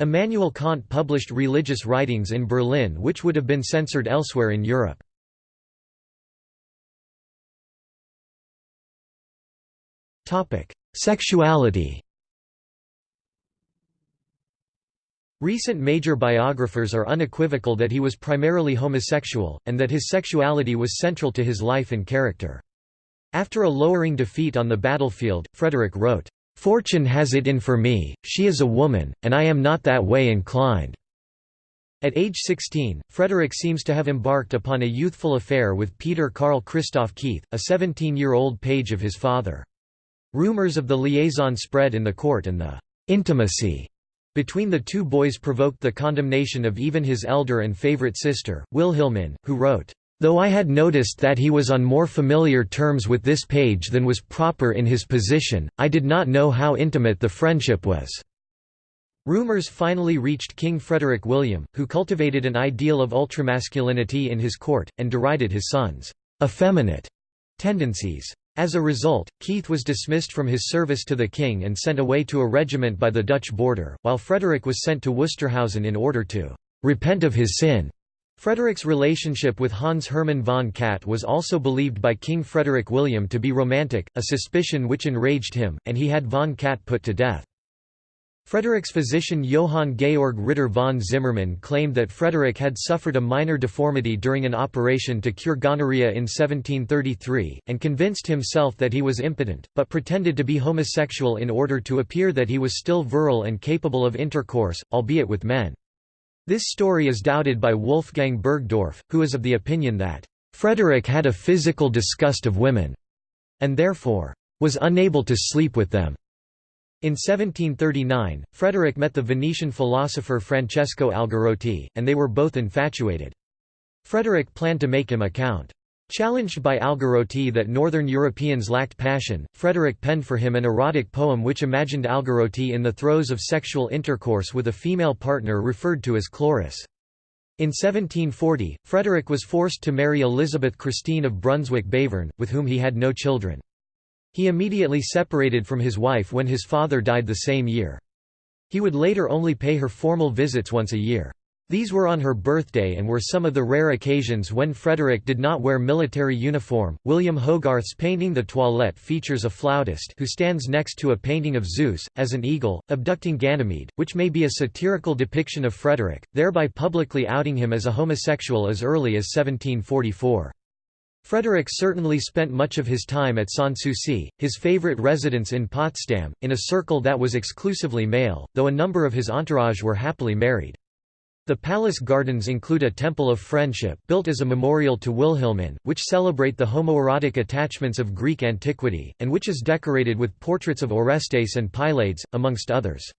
Immanuel Kant published religious writings in Berlin which would have been censored elsewhere in Europe. Sexuality Recent major biographers are unequivocal that he was primarily homosexual, and that his sexuality was central to his life and character. After a lowering defeat on the battlefield, Frederick wrote, "'Fortune has it in for me, she is a woman, and I am not that way inclined." At age 16, Frederick seems to have embarked upon a youthful affair with Peter Carl Christoph Keith, a 17-year-old page of his father. Rumors of the liaison spread in the court and the "'intimacy' between the two boys provoked the condemnation of even his elder and favorite sister, Wilhelmine, who wrote, "...though I had noticed that he was on more familiar terms with this page than was proper in his position, I did not know how intimate the friendship was." Rumors finally reached King Frederick William, who cultivated an ideal of ultramasculinity in his court, and derided his son's effeminate tendencies. As a result, Keith was dismissed from his service to the king and sent away to a regiment by the Dutch border, while Frederick was sent to Wusterhausen in order to repent of his sin. Frederick's relationship with Hans Hermann von Katt was also believed by King Frederick William to be romantic, a suspicion which enraged him, and he had von Katt put to death. Frederick's physician Johann Georg Ritter von Zimmermann claimed that Frederick had suffered a minor deformity during an operation to cure gonorrhea in 1733, and convinced himself that he was impotent, but pretended to be homosexual in order to appear that he was still virile and capable of intercourse, albeit with men. This story is doubted by Wolfgang Burgdorf, who is of the opinion that, "...Frederick had a physical disgust of women," and therefore, "...was unable to sleep with them." In 1739, Frederick met the Venetian philosopher Francesco Algarotti, and they were both infatuated. Frederick planned to make him a count. Challenged by Algarotti that northern Europeans lacked passion, Frederick penned for him an erotic poem which imagined Algarotti in the throes of sexual intercourse with a female partner referred to as Chloris. In 1740, Frederick was forced to marry Elizabeth Christine of Brunswick-Bevern, with whom he had no children. He immediately separated from his wife when his father died the same year. He would later only pay her formal visits once a year. These were on her birthday and were some of the rare occasions when Frederick did not wear military uniform. William Hogarth's painting The Toilette features a flautist who stands next to a painting of Zeus, as an eagle, abducting Ganymede, which may be a satirical depiction of Frederick, thereby publicly outing him as a homosexual as early as 1744. Frederick certainly spent much of his time at Sanssouci, his favorite residence in Potsdam, in a circle that was exclusively male, though a number of his entourage were happily married. The palace gardens include a temple of friendship built as a memorial to Wilhelmine, which celebrate the homoerotic attachments of Greek antiquity, and which is decorated with portraits of Orestes and Pylades, amongst others.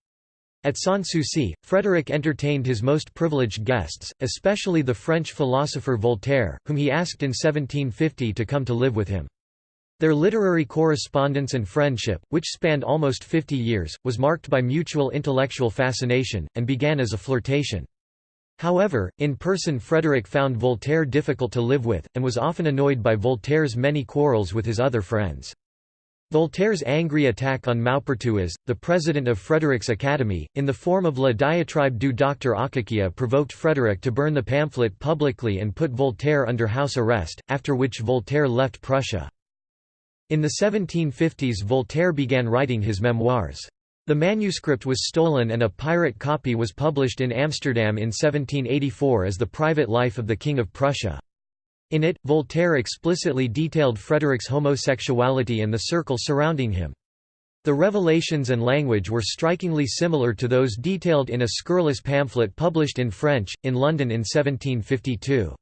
At Sanssouci, Frederick entertained his most privileged guests, especially the French philosopher Voltaire, whom he asked in 1750 to come to live with him. Their literary correspondence and friendship, which spanned almost 50 years, was marked by mutual intellectual fascination, and began as a flirtation. However, in person Frederick found Voltaire difficult to live with, and was often annoyed by Voltaire's many quarrels with his other friends. Voltaire's angry attack on Maupertuis, the president of Frederick's Academy, in the form of La Diatribe du Docteur Akakia provoked Frederick to burn the pamphlet publicly and put Voltaire under house arrest, after which Voltaire left Prussia. In the 1750s Voltaire began writing his memoirs. The manuscript was stolen and a pirate copy was published in Amsterdam in 1784 as The Private Life of the King of Prussia. In it, Voltaire explicitly detailed Frederick's homosexuality and the circle surrounding him. The revelations and language were strikingly similar to those detailed in a scurrilous pamphlet published in French, in London in 1752.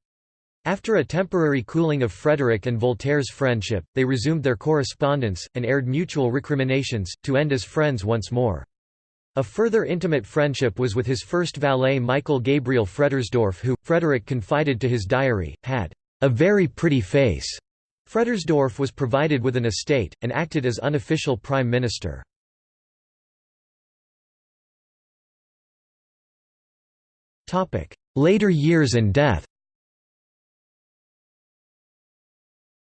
After a temporary cooling of Frederick and Voltaire's friendship, they resumed their correspondence, and aired mutual recriminations, to end as friends once more. A further intimate friendship was with his first valet Michael Gabriel Fredersdorf who, Frederick confided to his diary, had a very pretty face. Fredersdorf was provided with an estate, and acted as unofficial prime minister. Later years and death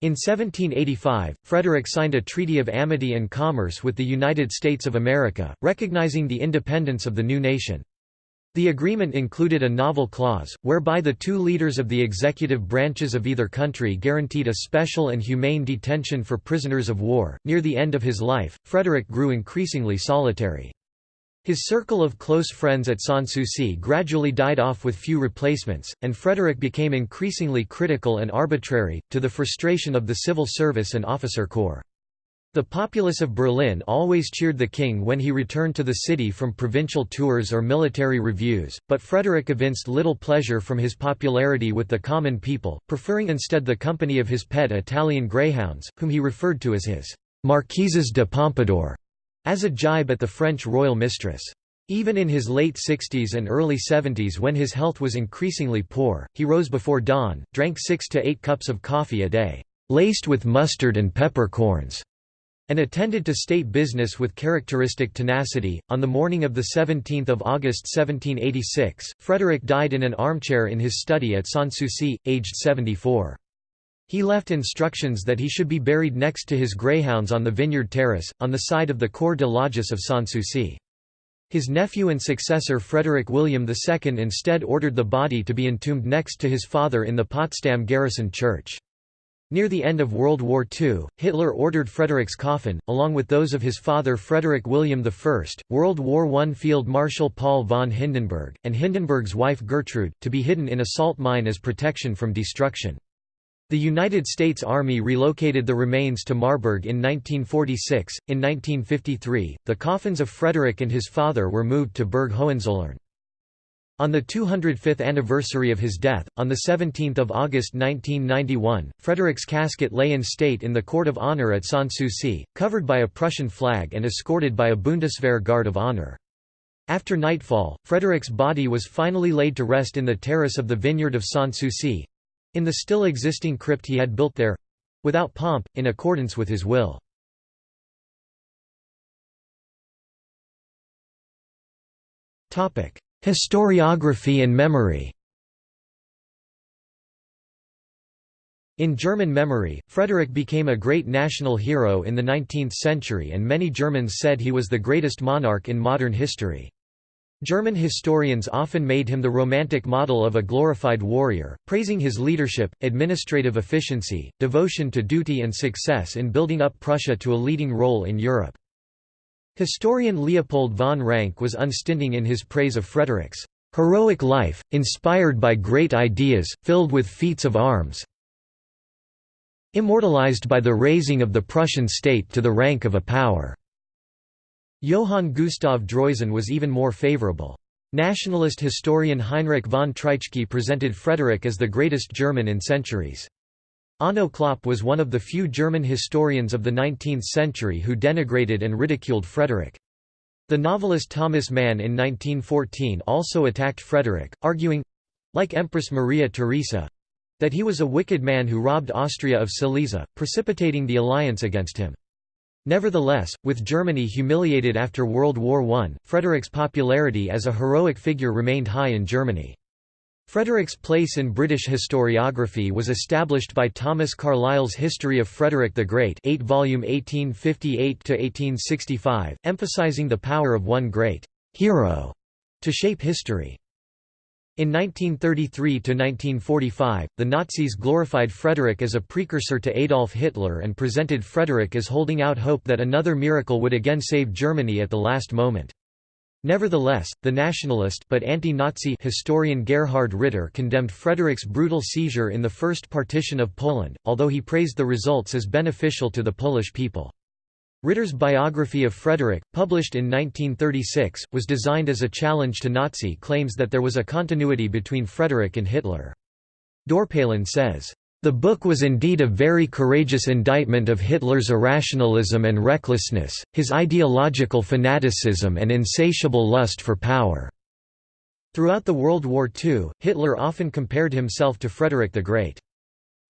In 1785, Frederick signed a treaty of amity and commerce with the United States of America, recognizing the independence of the new nation. The agreement included a novel clause, whereby the two leaders of the executive branches of either country guaranteed a special and humane detention for prisoners of war. Near the end of his life, Frederick grew increasingly solitary. His circle of close friends at Sanssouci gradually died off with few replacements, and Frederick became increasingly critical and arbitrary, to the frustration of the civil service and officer corps. The populace of Berlin always cheered the king when he returned to the city from provincial tours or military reviews, but Frederick evinced little pleasure from his popularity with the common people, preferring instead the company of his pet Italian greyhounds, whom he referred to as his Marquises de Pompadour, as a jibe at the French royal mistress. Even in his late 60s and early 70s when his health was increasingly poor, he rose before dawn, drank six to eight cups of coffee a day, laced with mustard and peppercorns and attended to state business with characteristic tenacity. On the morning of 17 August 1786, Frederick died in an armchair in his study at Sanssouci, aged 74. He left instructions that he should be buried next to his greyhounds on the vineyard terrace, on the side of the corps de logis of Sanssouci. His nephew and successor Frederick William II instead ordered the body to be entombed next to his father in the Potsdam Garrison Church. Near the end of World War II, Hitler ordered Frederick's coffin, along with those of his father Frederick William I, World War I Field Marshal Paul von Hindenburg, and Hindenburg's wife Gertrude, to be hidden in a salt mine as protection from destruction. The United States Army relocated the remains to Marburg in 1946. In 1953, the coffins of Frederick and his father were moved to Burg Hohenzollern. On the 205th anniversary of his death, on 17 August 1991, Frederick's casket lay in state in the Court of Honor at Sanssouci, covered by a Prussian flag and escorted by a Bundeswehr Guard of Honor. After nightfall, Frederick's body was finally laid to rest in the terrace of the vineyard of Sanssouci—in the still existing crypt he had built there—without pomp, in accordance with his will. Topic: Historiography and memory In German memory, Frederick became a great national hero in the 19th century and many Germans said he was the greatest monarch in modern history. German historians often made him the romantic model of a glorified warrior, praising his leadership, administrative efficiency, devotion to duty and success in building up Prussia to a leading role in Europe. Historian Leopold von Ranke was unstinting in his praise of Frederick's heroic life, inspired by great ideas, filled with feats of arms, immortalized by the raising of the Prussian state to the rank of a power." Johann Gustav Droysen was even more favorable. Nationalist historian Heinrich von Treitschke presented Frederick as the greatest German in centuries. Onno Klopp was one of the few German historians of the 19th century who denigrated and ridiculed Frederick. The novelist Thomas Mann in 1914 also attacked Frederick, arguing—like Empress Maria Theresa—that he was a wicked man who robbed Austria of Silesia, precipitating the alliance against him. Nevertheless, with Germany humiliated after World War I, Frederick's popularity as a heroic figure remained high in Germany. Frederick's place in British historiography was established by Thomas Carlyle's History of Frederick the Great 8 volume 1858–1865, emphasizing the power of one great «hero» to shape history. In 1933–1945, the Nazis glorified Frederick as a precursor to Adolf Hitler and presented Frederick as holding out hope that another miracle would again save Germany at the last moment. Nevertheless, the nationalist but anti-Nazi historian Gerhard Ritter condemned Frederick's brutal seizure in the First Partition of Poland, although he praised the results as beneficial to the Polish people. Ritter's biography of Frederick, published in 1936, was designed as a challenge to Nazi claims that there was a continuity between Frederick and Hitler. Dorpalen says, the book was indeed a very courageous indictment of Hitler's irrationalism and recklessness, his ideological fanaticism and insatiable lust for power." Throughout the World War II, Hitler often compared himself to Frederick the Great.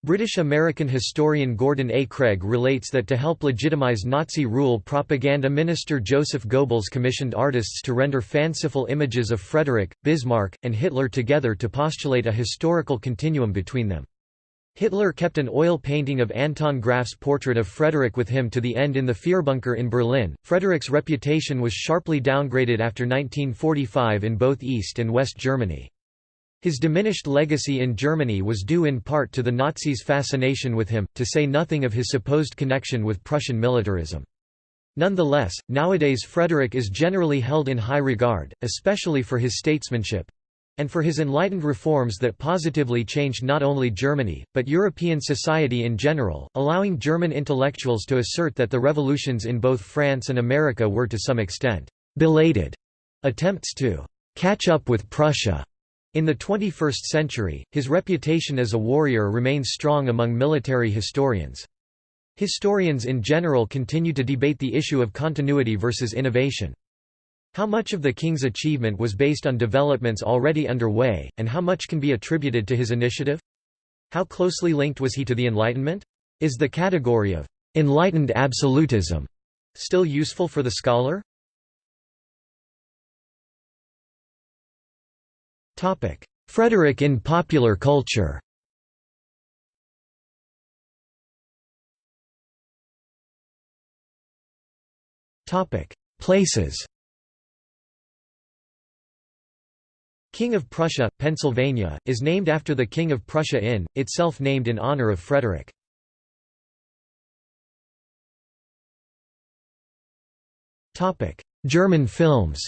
British-American historian Gordon A. Craig relates that to help legitimize Nazi rule propaganda minister Joseph Goebbels commissioned artists to render fanciful images of Frederick, Bismarck, and Hitler together to postulate a historical continuum between them. Hitler kept an oil painting of Anton Graf's portrait of Frederick with him to the end in the Führerbunker in Berlin. Frederick's reputation was sharply downgraded after 1945 in both East and West Germany. His diminished legacy in Germany was due in part to the Nazis' fascination with him, to say nothing of his supposed connection with Prussian militarism. Nonetheless, nowadays Frederick is generally held in high regard, especially for his statesmanship, and for his enlightened reforms that positively changed not only Germany, but European society in general, allowing German intellectuals to assert that the revolutions in both France and America were to some extent belated attempts to catch up with Prussia. In the 21st century, his reputation as a warrior remains strong among military historians. Historians in general continue to debate the issue of continuity versus innovation. How much of the king's achievement was based on developments already underway, and how much can be attributed to his initiative? How closely linked was he to the Enlightenment? Is the category of «enlightened absolutism» still useful for the scholar? Frederick in popular culture Places King of Prussia, Pennsylvania, is named after the King of Prussia Inn, itself named in honor of Frederick. German films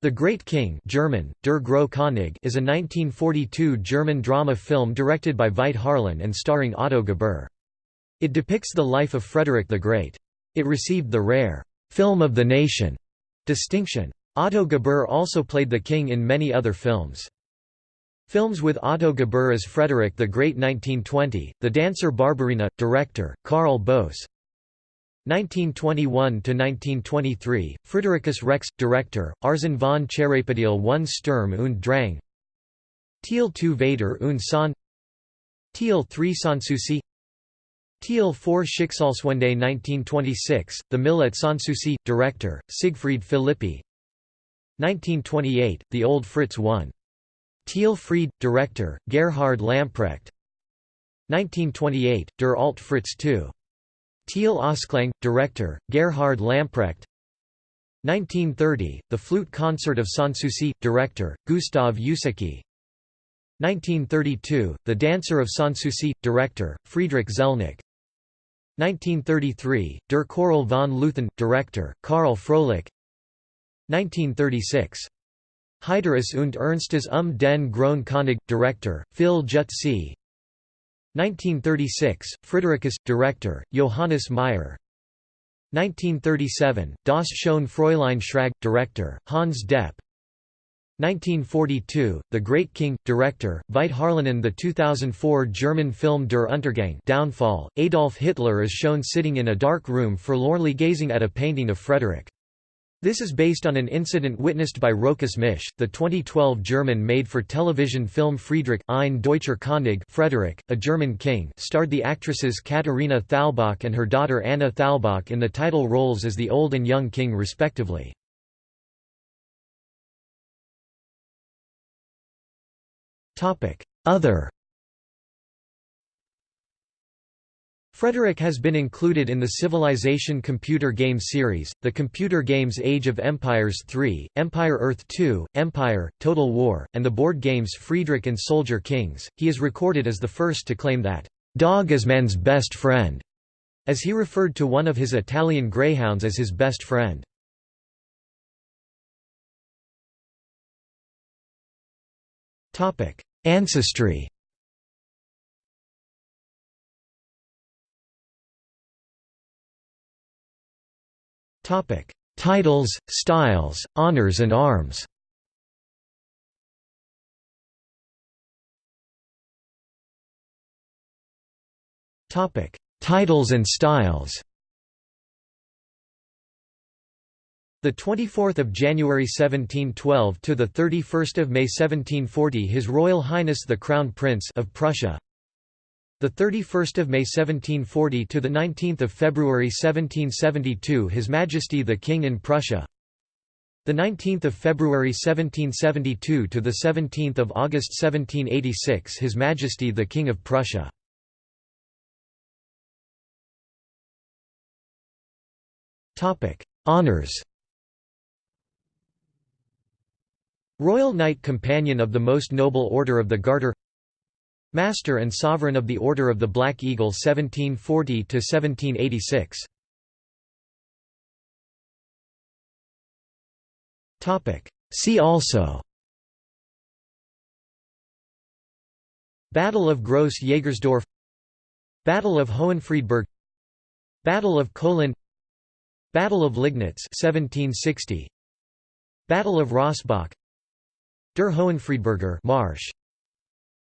The Great King German, Der König is a 1942 German drama film directed by Veit Harlan and starring Otto Gebühr. It depicts the life of Frederick the Great. It received the rare «Film of the Nation» distinction. Otto Gebühr also played the king in many other films. Films with Otto Gebühr as Frederick the Great 1920, The Dancer Barbarina, director, Karl Boos 1921–1923, Fridericus Rex, director, Arsen von Cherepadiel one Sturm und Drang Teal 2 Vater und Sohn Teal 3 Sanssouci Teal 4 Schicksalswende 1926, The Mill at Sanssouci, director, Siegfried Philippi. 1928, The Old Fritz 1. Teal Fried, director, Gerhard Lamprecht. 1928, Der Alt Fritz 2. Teal Ausklang, director, Gerhard Lamprecht. 1930, The Flute Concert of Sanssouci, director, Gustav Ucicky 1932, The Dancer of Sanssouci, director, Friedrich Zelnik 1933, Der Choral von Leuthen, director, Karl Froelich. 1936. Heiteres und Ernstes um den Großen König, director, Phil Jutzi 1936, Fridericus, director, Johannes Meyer. 1937, Das schöne Fräulein Schrag, director, Hans Depp 1942, The Great King, director, Veit Harlanen The 2004 German film Der Untergang Downfall, Adolf Hitler is shown sitting in a dark room forlornly gazing at a painting of Frederick. This is based on an incident witnessed by Rochus Misch, the 2012 German made-for-television film Friedrich ein Deutscher König Frederick, a German king starred the actresses Katharina Thalbach and her daughter Anna Thalbach in the title roles as the old and young king respectively. Other Frederick has been included in the Civilization computer game series, the computer games Age of Empires 3, Empire Earth 2, Empire, Total War, and the board games Friedrich and Soldier Kings. He is recorded as the first to claim that, "...dog is man's best friend", as he referred to one of his Italian greyhounds as his best friend. Ancestry. Topic: Titles, styles, honors and arms. Topic: Titles and styles The 24th of January 1712 to the 31st of May 1740 His Royal Highness the Crown Prince of Prussia. The 31st of May 1740 to the 19th of February 1772 His Majesty the King in Prussia. The 19th of February 1772 to the 17th of August 1786 His Majesty the King of Prussia. Topic: Honors Royal Knight Companion of the Most Noble Order of the Garter Master and Sovereign of the Order of the Black Eagle 1740–1786 See also. Battle of Gross Jägersdorf Battle of Hohenfriedberg Battle of Kolin Battle of Liegnitz 1760 Battle of Rossbach Der Hohenfriedberger Marsch.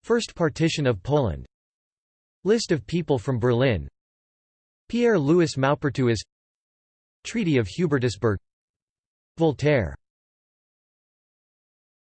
First partition of Poland. List of people from Berlin. Pierre-Louis Maupertuis. Treaty of Hubertusburg. Voltaire